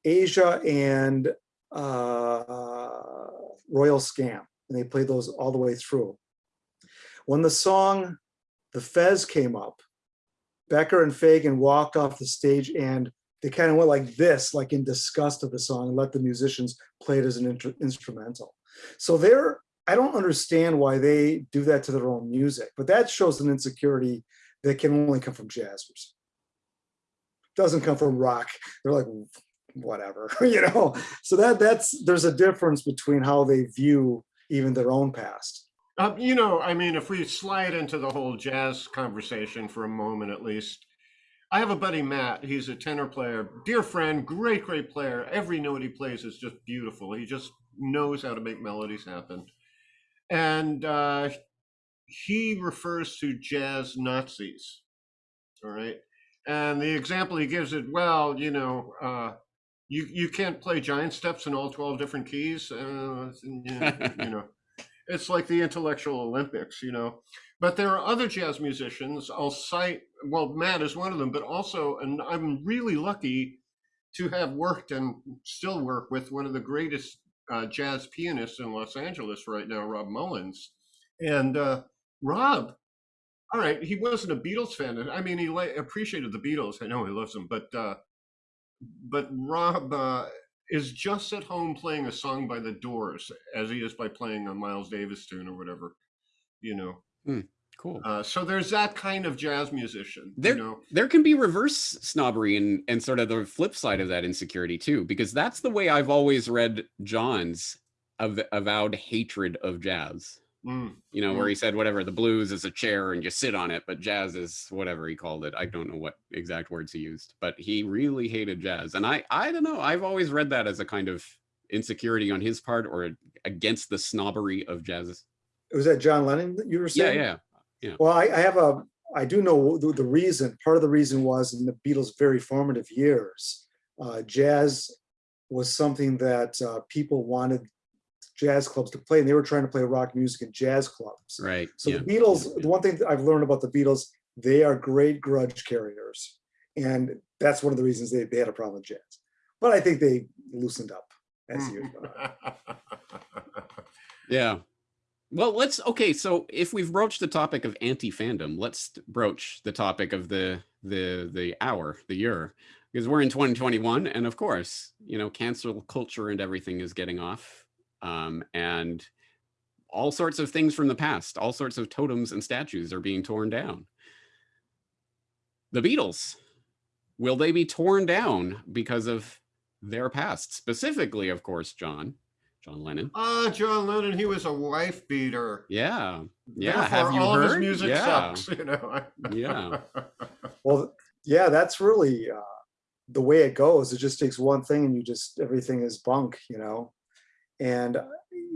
B: Aja and uh, Royal Scam. And they played those all the way through. When the song The Fez came up, Becker and Fagen walked off the stage and they kind of went like this, like in disgust of the song and let the musicians play it as an instrumental. So they're I don't understand why they do that to their own music, but that shows an insecurity that can only come from jazzers. doesn't come from rock. They're like, whatever, you know? So that that's, there's a difference between how they view even their own past.
A: Um, you know, I mean, if we slide into the whole jazz conversation for a moment at least, I have a buddy, Matt. He's a tenor player, dear friend, great, great player. Every note he plays is just beautiful. He just knows how to make melodies happen. And uh, he refers to jazz Nazis. All right. And the example he gives it, well, you know, uh, you, you can't play giant steps in all 12 different keys. Uh, you know, it's like the intellectual Olympics, you know. But there are other jazz musicians. I'll cite, well, Matt is one of them, but also, and I'm really lucky to have worked and still work with one of the greatest uh, jazz pianists in Los Angeles right now, Rob Mullins. And uh, Rob, all right, he wasn't a Beatles fan. I mean, he appreciated the Beatles. I know he loves them, but uh, but Rob uh, is just at home playing a song by the Doors as he is by playing a Miles Davis tune or whatever, you know.
C: Mm, cool.
A: Uh, so there's that kind of jazz musician.
C: There,
A: you know?
C: there can be reverse snobbery and and sort of the flip side of that insecurity too, because that's the way I've always read John's av avowed hatred of jazz.
A: Mm,
C: you know,
A: mm.
C: where he said whatever the blues is a chair and you sit on it, but jazz is whatever he called it. I don't know what exact words he used, but he really hated jazz. And I, I don't know. I've always read that as a kind of insecurity on his part or against the snobbery of jazz.
B: Was that John Lennon that you were saying?
C: yeah. Yeah.
B: Well, I, I have a, I do know the, the reason, part of the reason was in the Beatles' very formative years, uh, jazz was something that uh, people wanted jazz clubs to play and they were trying to play rock music in jazz clubs.
C: Right.
B: So
C: yeah.
B: the Beatles, the one thing that I've learned about the Beatles, they are great grudge carriers. And that's one of the reasons they, they had a problem with jazz. But I think they loosened up as
A: Hmm.
B: you.
C: Yeah. Well, let's okay. So if we've broached the topic of anti-fandom, let's broach the topic of the the the hour, the year, because we're in 2021, and of course, you know, cancel culture and everything is getting off, um, and all sorts of things from the past, all sorts of totems and statues are being torn down. The Beatles, will they be torn down because of their past? Specifically, of course, John, John Lennon.
A: Ah, John Lennon, he was a wife beater.
C: Yeah. Yeah.
A: Therefore,
C: Have you
A: all of his
C: heard?
A: music
C: yeah.
A: sucks, you know.
C: Yeah.
B: Well, yeah, that's really uh, the way it goes. It just takes one thing and you just, everything is bunk, you know? And uh,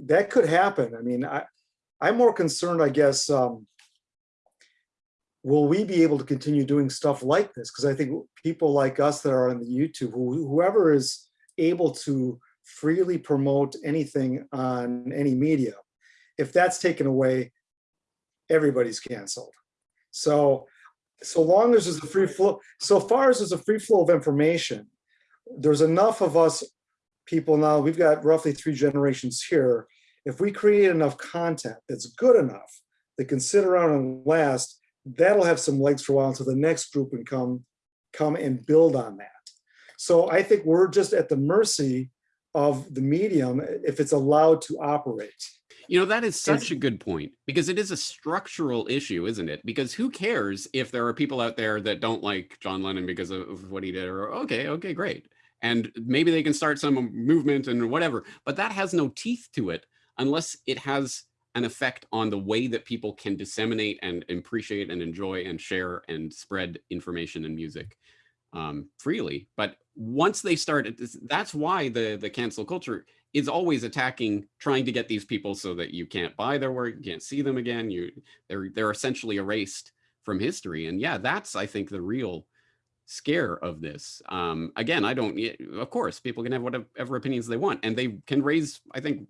B: that could happen. I mean, I, I'm more concerned, I guess, um, will we be able to continue doing stuff like this? Because I think people like us that are on the YouTube, who, whoever is able to freely promote anything on any media, if that's taken away, everybody's canceled. So, so long as there's a free flow, so far as there's a free flow of information, there's enough of us people now, we've got roughly three generations here. If we create enough content that's good enough that can sit around and last, that'll have some legs for a while until the next group can come, come and build on that. So I think we're just at the mercy of the medium if it's allowed to operate.
C: You know, that is such a good point because it is a structural issue, isn't it? Because who cares if there are people out there that don't like John Lennon because of what he did or okay, okay, great. And maybe they can start some movement and whatever, but that has no teeth to it unless it has an effect on the way that people can disseminate and appreciate and enjoy and share and spread information and music um, freely. But once they start, that's why the, the cancel culture is always attacking, trying to get these people so that you can't buy their work, you can't see them again. You, they're, they're essentially erased from history. And yeah, that's, I think, the real scare of this. Um, again, I don't, of course, people can have whatever opinions they want and they can raise, I think,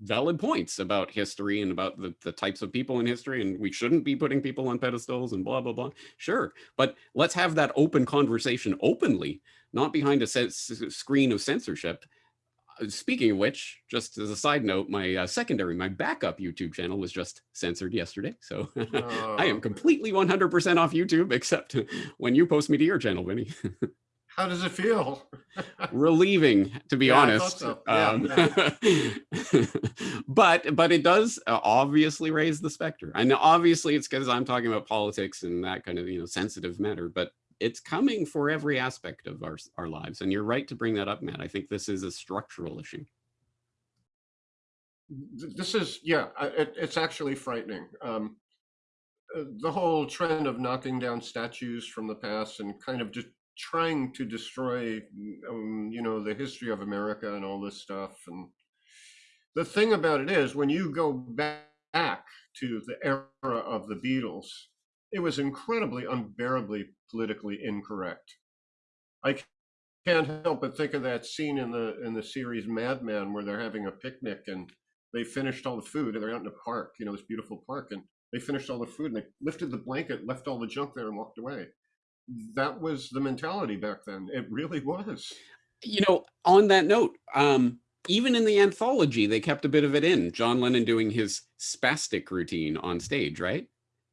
C: valid points about history and about the, the types of people in history and we shouldn't be putting people on pedestals and blah blah blah sure but let's have that open conversation openly not behind a screen of censorship speaking of which just as a side note my uh, secondary my backup youtube channel was just censored yesterday so
A: Oh,
C: i am completely 100 percent off youtube except when you post me to your channel vinny
A: How does it feel?
C: relieving to be
A: Yeah,
C: honest
A: so. Yeah,
C: um, but but it does uh, obviously raise the specter and obviously it's because i'm talking about politics and that kind of you know sensitive matter but it's coming for every aspect of our, our lives. And you're right to bring that up, Matt. I think this is a structural issue.
A: This is, yeah, it, it's actually frightening. Um, uh, the whole trend of knocking down statues from the past and kind of just trying to destroy, um, you know, the history of America and all this stuff. And the thing about it is, when you go back to the era of the Beatles, it was incredibly, unbearably politically incorrect. I can't help but think of that scene in the in the series Mad Men where they're having a picnic and they finished all the food and they're out in a park, you know, this beautiful park, and they finished all the food and they lifted the blanket, left all the junk there, and walked away. That was the mentality back then. It really was.
C: You know, on that note, um, even in the anthology, they kept a bit of it in. John Lennon doing his spastic routine on stage, right?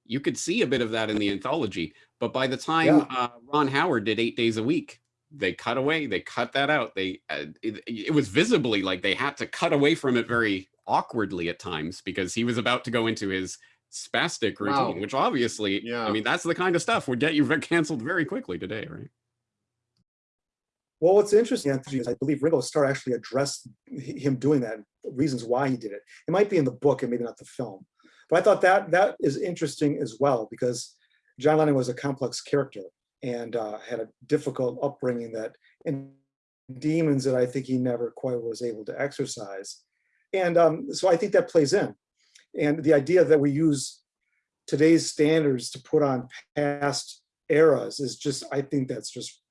C: You could see a bit of that in the anthology, but by the time
B: Yeah.
C: uh, Ron Howard did Eight Days a Week, they cut away. They cut that out. They uh, it, it was visibly like they had to cut away from it very awkwardly at times because he was about to go into his spastic routine,
A: Wow.
C: which obviously,
A: Yeah.
C: I mean, that's the kind of stuff would get you canceled very quickly today, right?
B: Well, what's interesting, Anthony, is I believe Ringo Starr actually addressed him doing that, reasons why he did it. It might be in the book and maybe not the film. But I thought that that is interesting as well because John Lennon was a complex character and uh, had a difficult upbringing that and demons that I think he never quite was able to exercise. And um, so I think that plays in. And the idea that we use today's standards to put on past eras is just, I think that's just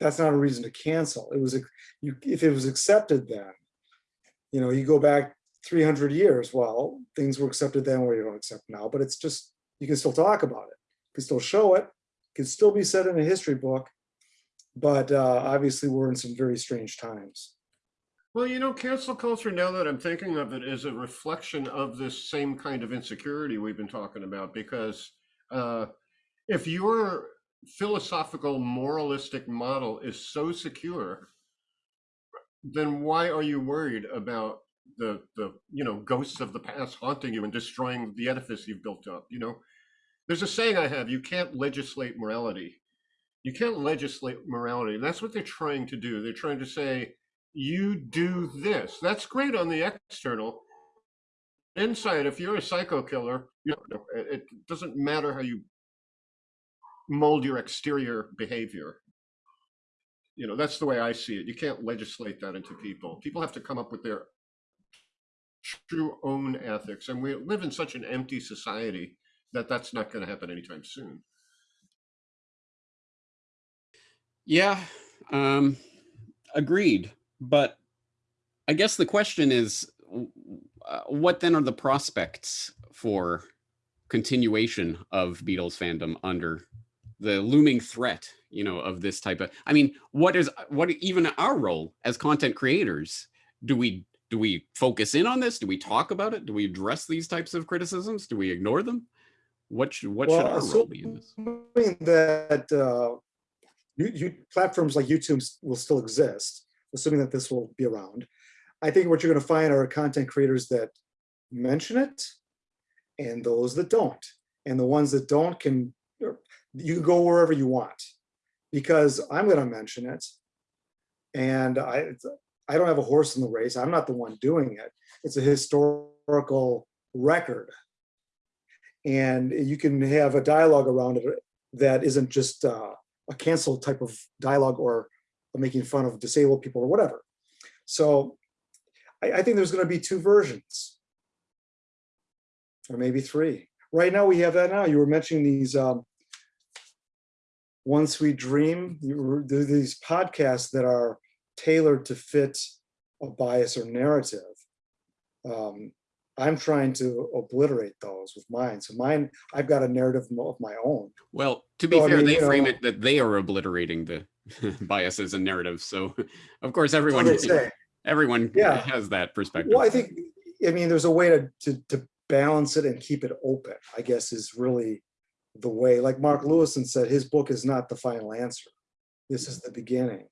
B: that's not a reason to cancel. It was, a- you, if it was accepted then, you know, you go back 300 years, well, things were accepted then where you don't accept now, but it's just, you can still talk about it. You can still show it, can still be said in a history book. But uh, obviously we're in some very strange times.
A: Well, you know, cancel culture, now that I'm thinking of it, is a reflection of this same kind of insecurity we've been talking about. Because uh, if your philosophical, moralistic model is so secure, then why are you worried about the the you know ghosts of the past haunting you and destroying the edifice you've built up? You know, there's a saying I have: you can't legislate morality. You can't legislate morality. That's what they're trying to do. They're trying to say, you do this. That's great on the external. Inside, if you're a psycho killer, you know, it it doesn't matter how you mold your exterior behavior. You know, that's the way I see it. You can't legislate that into people. People have to come up with their true own ethics. And we live in such an empty society that that's not going to happen anytime soon.
C: Yeah, um, agreed. But I guess the question is, uh, what then are the prospects for continuation of Beatles fandom under the looming threat, you know, of this type of? I mean, what is what even our role as content creators? Do we do we focus in on this? Do we talk about it? Do we address these types of criticisms? Do we ignore them? What should what should
B: Well,
C: our role be in this?
B: assuming that uh, you, you, platforms like YouTube will still exist, assuming that this will be around, I think what you're going to find are content creators that mention it and those that don't. And the ones that don't can, er, you can go wherever you want because I'm going to mention it. And I, I don't have a horse in the race. I'm not the one doing it. It's a historical record and you can have a dialogue around it that isn't just uh, a cancel type of dialogue or making fun of disabled people or whatever. So I, I think there's going to be two versions, or maybe three. Right now we have that now. You were mentioning these um, One Sweet Dream. Were, these podcasts that are tailored to fit a bias or narrative. Um, I'm trying to obliterate those with mine. So mine, I've got a narrative of my own.
C: Well, to be
B: So, I
C: fair,
B: mean,
C: they frame
B: know-
C: it that they are obliterating the biases and narratives. So, of course, everyone everyone
B: Yeah.
C: has that perspective.
B: Well, I think, I mean, there's a way to, to, to balance it and keep it open, I guess is really the way, like Mark Lewisohn said, his book is not the final answer. This is the beginning.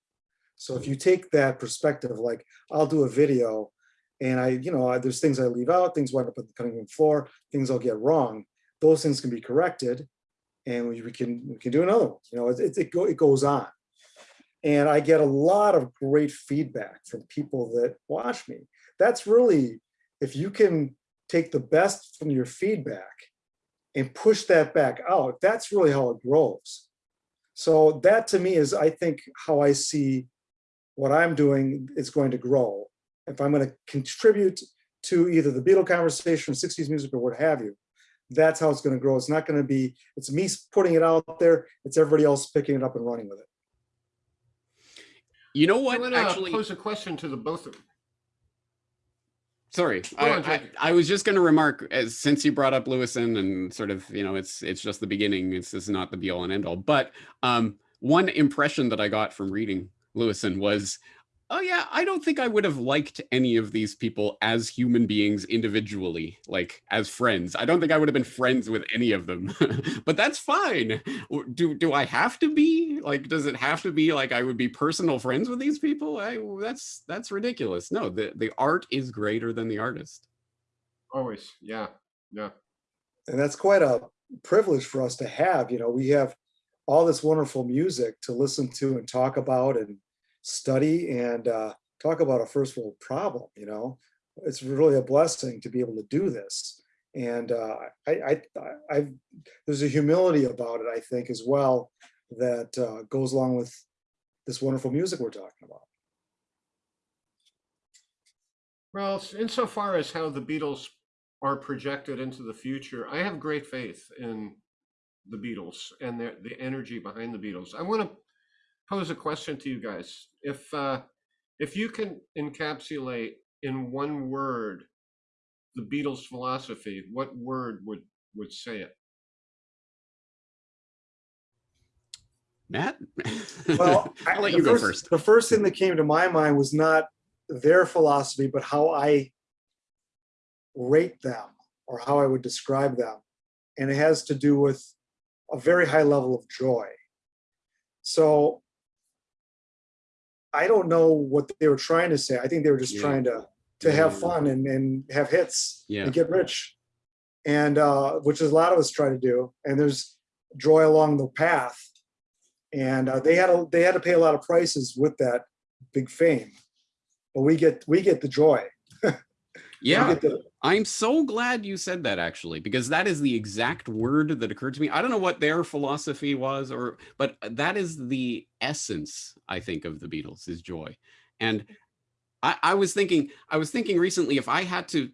B: So if mm-hmm. you take that perspective, like I'll do a video and I, you know, I- there's things I leave out, things wind up on the cutting room floor, things I'll get wrong. Those things can be corrected and we, we can we can do another one. You know, it it, it, go, it goes on, and I get a lot of great feedback from people that watch me. That's really if you can take the best from your feedback and push that back out. That's really how it grows. So that to me is, I think, how I see what I'm doing is going to grow. If I'm going to contribute to either the Beatle conversation, 60s music, or what have you, that's how it's going to grow. It's not going to be, it's me putting it out there, it's everybody else picking it up and running with it.
C: You know what?
A: I
C: what?
A: want to
C: Actually,
A: pose a question to the both of you.
C: sorry, I,
A: on,
C: I, I was just going to remark, as since you brought up Lewisohn and sort of, you know, it's it's just the beginning. It's this is not the be all and end all. But um, one impression that I got from reading Lewisohn was, oh yeah, I don't think I would have liked any of these people as human beings individually, like as friends. I don't think I would have been friends with any of them. but that's fine. Do do I have to be? Like, does it have to be like I would be personal friends with these people? I, that's that's ridiculous. No, the the art is greater than the artist.
A: Always, yeah, yeah.
B: And that's quite a privilege for us to have. You know, we have all this wonderful music to listen to and talk about and study and uh, talk about a first world problem. You know, it's really a blessing to be able to do this. And uh, I, I, I, there's a humility about it, I think, as well, that uh, goes along with this wonderful music we're talking about.
A: Well, insofar as how the Beatles are projected into the future, I have great faith in the Beatles and the energy behind the Beatles. I want to pose a question to you guys. If uh, if you can encapsulate in one word the Beatles' philosophy, what word would would say it?
C: Matt,
B: Well, I-
C: I'll let
B: the
C: you go first.
B: The first thing that came to my mind was not their philosophy, but how I rate them or how I would describe them. And it has to do with a very high level of joy. So I don't know what they were trying to say. I think they were just
C: Yeah.
B: trying to to have fun and, and have hits
C: Yeah.
B: and get rich. And uh, which is a lot of us try to do. And there's joy along the path and uh, they had a, they had to pay a lot of prices with that big fame but we get we get the joy
C: Yeah, I'm so glad you said that actually, because that is the exact word that occurred to me. I don't know what their philosophy was, or but that is the essence, I think, of the Beatles is joy. And I, I was thinking, I was thinking recently, if I had to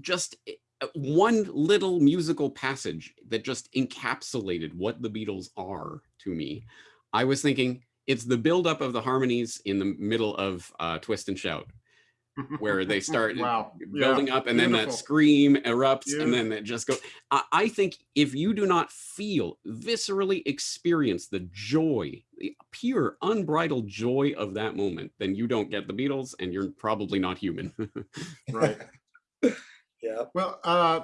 C: just uh, one little musical passage that just encapsulated what the Beatles are to me, I was thinking it's the buildup of the harmonies in the middle of uh, Twist and Shout where they start
A: wow.
C: Building up and then that scream erupts and then it just goes I, I think if you do not feel viscerally experience the joy the pure unbridled joy of that moment then you don't get the beatles and you're probably not human.
A: Right.
B: yeah.
A: Well, uh,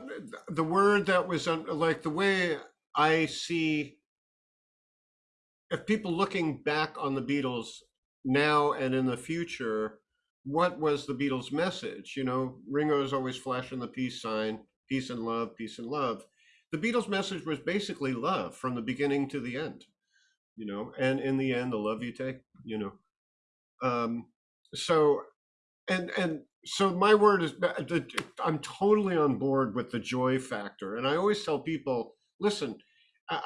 A: the word that was on, like the way I see, if people looking back on the Beatles now and in the future, what was the Beatles' message? You know, Ringo's always flashing the peace sign, peace and love, peace and love. The Beatles' message was basically love from the beginning to the end. You know, and in the end, the love you take. You know, um, so and and so my word is i'm totally on board with the joy factor and i always tell people listen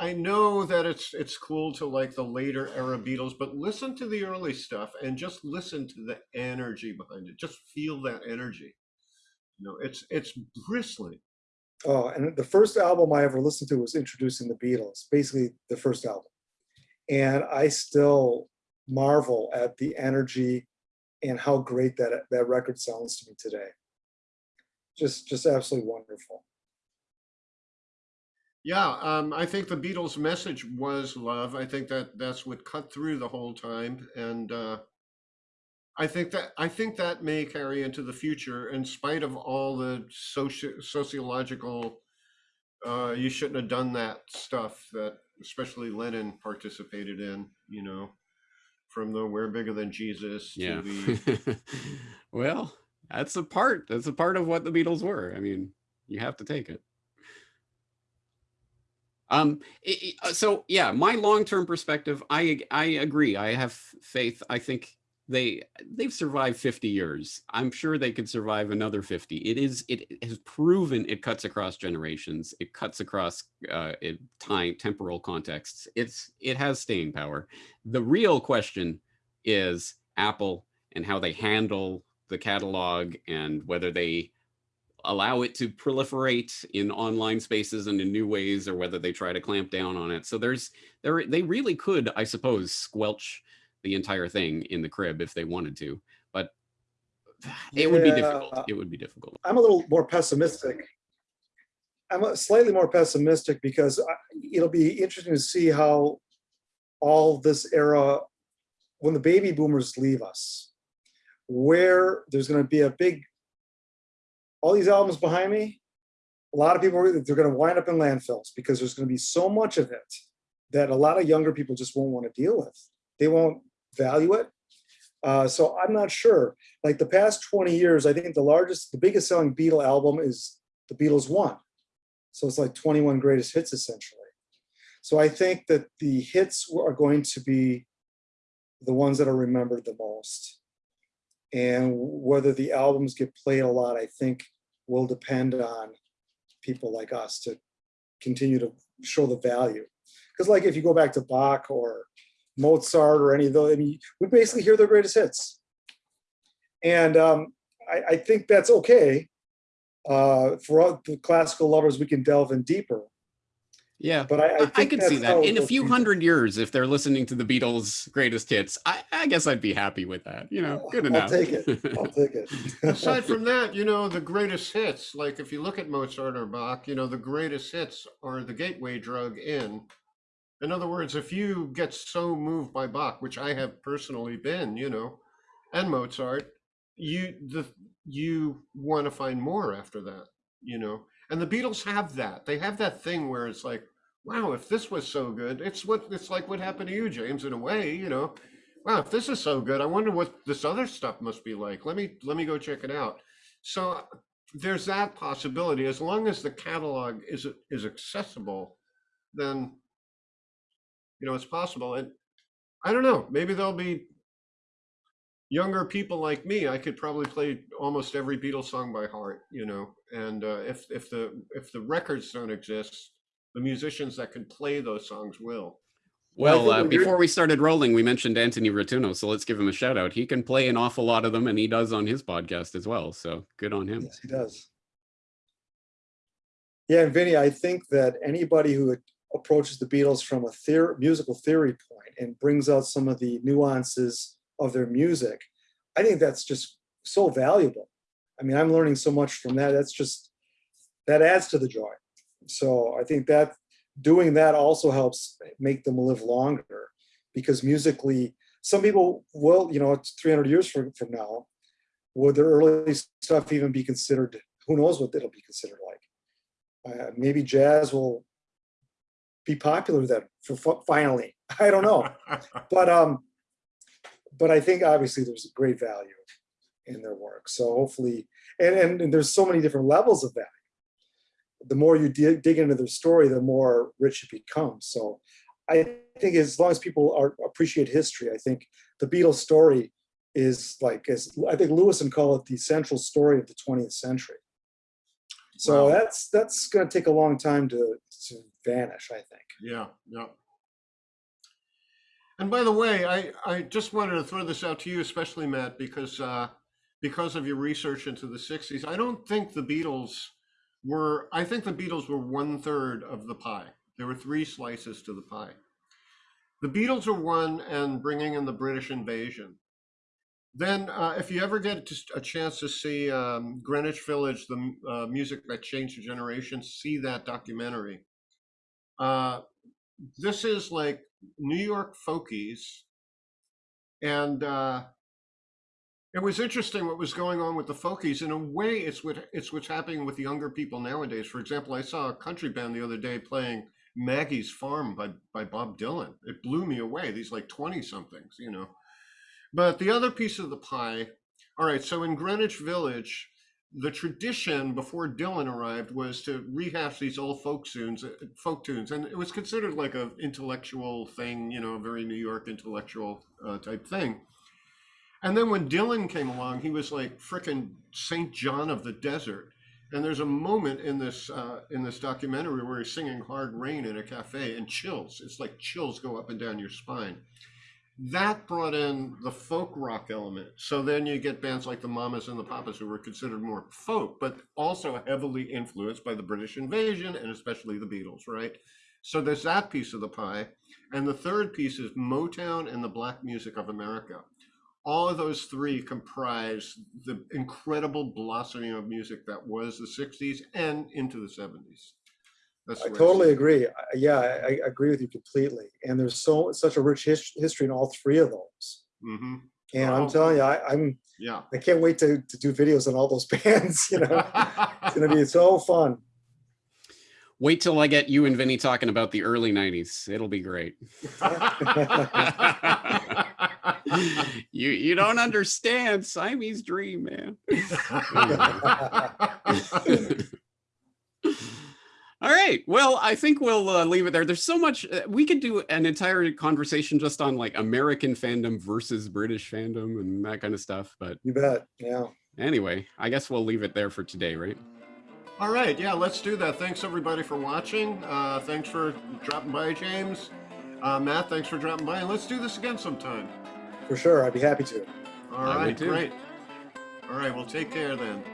A: i know that it's it's cool to like the later era beatles but listen to the early stuff and just listen to the energy behind it. Just feel that energy. You know it's it's bristling.
B: Oh and the first album i ever listened to was introducing the beatles basically the first album. And i still marvel at the energy and how great that that record sounds to me today. Just just absolutely wonderful
A: yeah um, i think the beatles message was love i think that that's what cut through the whole time and uh, I think that I think that may carry into the future, in spite of all the soci- sociological. Uh, you shouldn't have done that stuff that, especially Lennon participated in. You know, from the "We're bigger than Jesus" to
C: yeah
A: the
C: well that's a part that's a part of what the beatles were i mean you have to take it Um, uh, so yeah, my long-term perspective, I I agree. I have faith. I think they they've survived 50 years. I'm sure they could survive another 50. It is it has proven it cuts across generations. It cuts across uh, time temporal contexts. It's it has staying power. The real question is Apple and how they handle the catalog and whether they allow it to proliferate in online spaces and in new ways or whether they try to clamp down on it. So there's there they really could i suppose squelch the entire thing in the crib if they wanted to but it would be difficult. It would be difficult.
B: I'm a little more pessimistic. I'm a- slightly more pessimistic because I- it'll be interesting to see how all this era, when the baby boomers leave us, where there's going to be a big, all these albums behind me, a lot of people, they're going to wind up in landfills because there's going to be so much of it that a lot of younger people just won't want to deal with. They won't value it. Uh, so I'm not sure like the past 20 years, I think the largest, the biggest selling Beatle album is the Beatles One. So it's like 21 greatest hits essentially. So I think that the hits are going to be the ones that are remembered the most. And whether the albums get played a lot, I think will depend on people like us to continue to show the value. Because like if you go back to Bach or Mozart or any of those, I mean, we basically hear their greatest hits. And um, I, I think that's okay. Uh, for all the classical lovers, we can delve in deeper.
C: Yeah
B: But I, I,
C: I, I could see that in a few
B: be.
C: hundred years if they're listening to the beatles greatest hits i, I guess i'd be happy with that you know good
B: I'll
C: enough
B: take it. I'll take it.
A: Aside from that, you know, the greatest hits, like if you look at Mozart or Bach, you know, the greatest hits are the gateway drug in. In other words, if you get so moved by Bach, which I have personally been, you know, and Mozart, you the you want to find more after that, you know. And the Beatles have that. They have that thing where it's like, wow, if this was so good, it's what it's like what happened to you, James, in a way, you know. Wow, if this is so good, I wonder what this other stuff must be like. Let me let me go check it out. So there's that possibility. As long as the catalog is is accessible, then you know it's possible. And I don't know, maybe there'll be younger people like me. I could probably play almost every Beatles song by heart, you know. And uh, if if the if the records don't exist, the musicians that can play those songs will.
B: Well,
C: Well, uh, before we started rolling, we mentioned Anthony Rotuno, so let's give him a shout out. He can play an awful lot of them, and he does on his podcast as well. So good on him.
B: Yes, he does. Yeah, and Vinny, I think that anybody who approaches the Beatles from a theor- musical theory point and brings out some of the nuances of their music, I think that's just so valuable. I mean, I'm learning so much from that. That's just that adds to the joy. So I think that doing that also helps make them live longer because musically, some people will, you know, it's 300 years from, from now, would their early stuff even be considered? Who knows what it'll be considered like? Uh, maybe jazz will be popular then for finally. I don't know, but um, but I think obviously there's a great value in their work. So hopefully, and and, and there's so many different levels of value. The more you dig, dig into their story, the more rich it becomes. So I think as long as people are appreciate history, I think the Beatles story is like as I think Lewisohn call it the central story of the 20th century. So
A: Wow.
B: that's that's going to take a long time to to vanish. I think.
A: Yeah, yeah. And by the way, I, I just wanted to throw this out to you, especially Matt, because uh, because of your research into the '60s. I don't think the Beatles were. I think the Beatles were one third of the pie. There were three slices to the pie. The Beatles are one, and bringing in the British invasion. Then, uh, if you ever get a chance to see um, Greenwich Village, the uh, music that changed a generation, see that documentary. Uh, this is like New York folkies, and uh, it was interesting what was going on with the folkies. In a way, it's what it's what's happening with younger people nowadays. For example, I saw a country band the other day playing Maggie's Farm by by Bob Dylan. It blew me away. These like twenty somethings, you know. But the other piece of the pie. All right, so in Greenwich Village, the tradition before Dylan arrived was to rehash these old folk tunes, uh, folk tunes, and it was considered like a intellectual thing, you know, a very New York intellectual uh, type thing. And then when Dylan came along, he was like frickin' Saint John of the desert. And there's a moment in this uh, in this documentary where he's singing "Hard Rain" in a cafe, and chills. It's like chills go up and down your spine that brought in the folk rock element. So then you get bands like the Mamas and the Papas who were considered more folk, but also heavily influenced by the British invasion and especially the Beatles, right? So there's that piece of the pie. And the third piece is Motown and the black music of America. All of those three comprise the incredible blossoming of music that was the 60s and into the 70s. That's
B: I totally agree. I- Yeah, I, I agree with you completely. And there's so such a rich his, history in all three of those.
A: Mhm.
B: And
A: Oh.
B: I'm telling you, I, I'm
A: Yeah.
B: I can't wait to, to do videos on all those bands. You know, it's gonna be so fun.
C: Wait till I get you and Vinny talking about the early 90s. It'll be great. you you don't understand Siamese dream, man. All right. Well, I think we'll uh, leave it there. There's so much uh, we could do an entire conversation just on like American fandom versus British fandom and that kind of stuff. But
B: You bet. Yeah.
C: anyway, I guess we'll leave it there for today, right?
A: All right, yeah, let's do that. Thanks everybody for watching. Uh, thanks for dropping by, James. Uh, Matt, thanks for dropping by, and let's do this again sometime.
B: For sure. I'd be happy to.
A: All
C: I would
A: right,
C: too.
A: great. All right, well, take care then.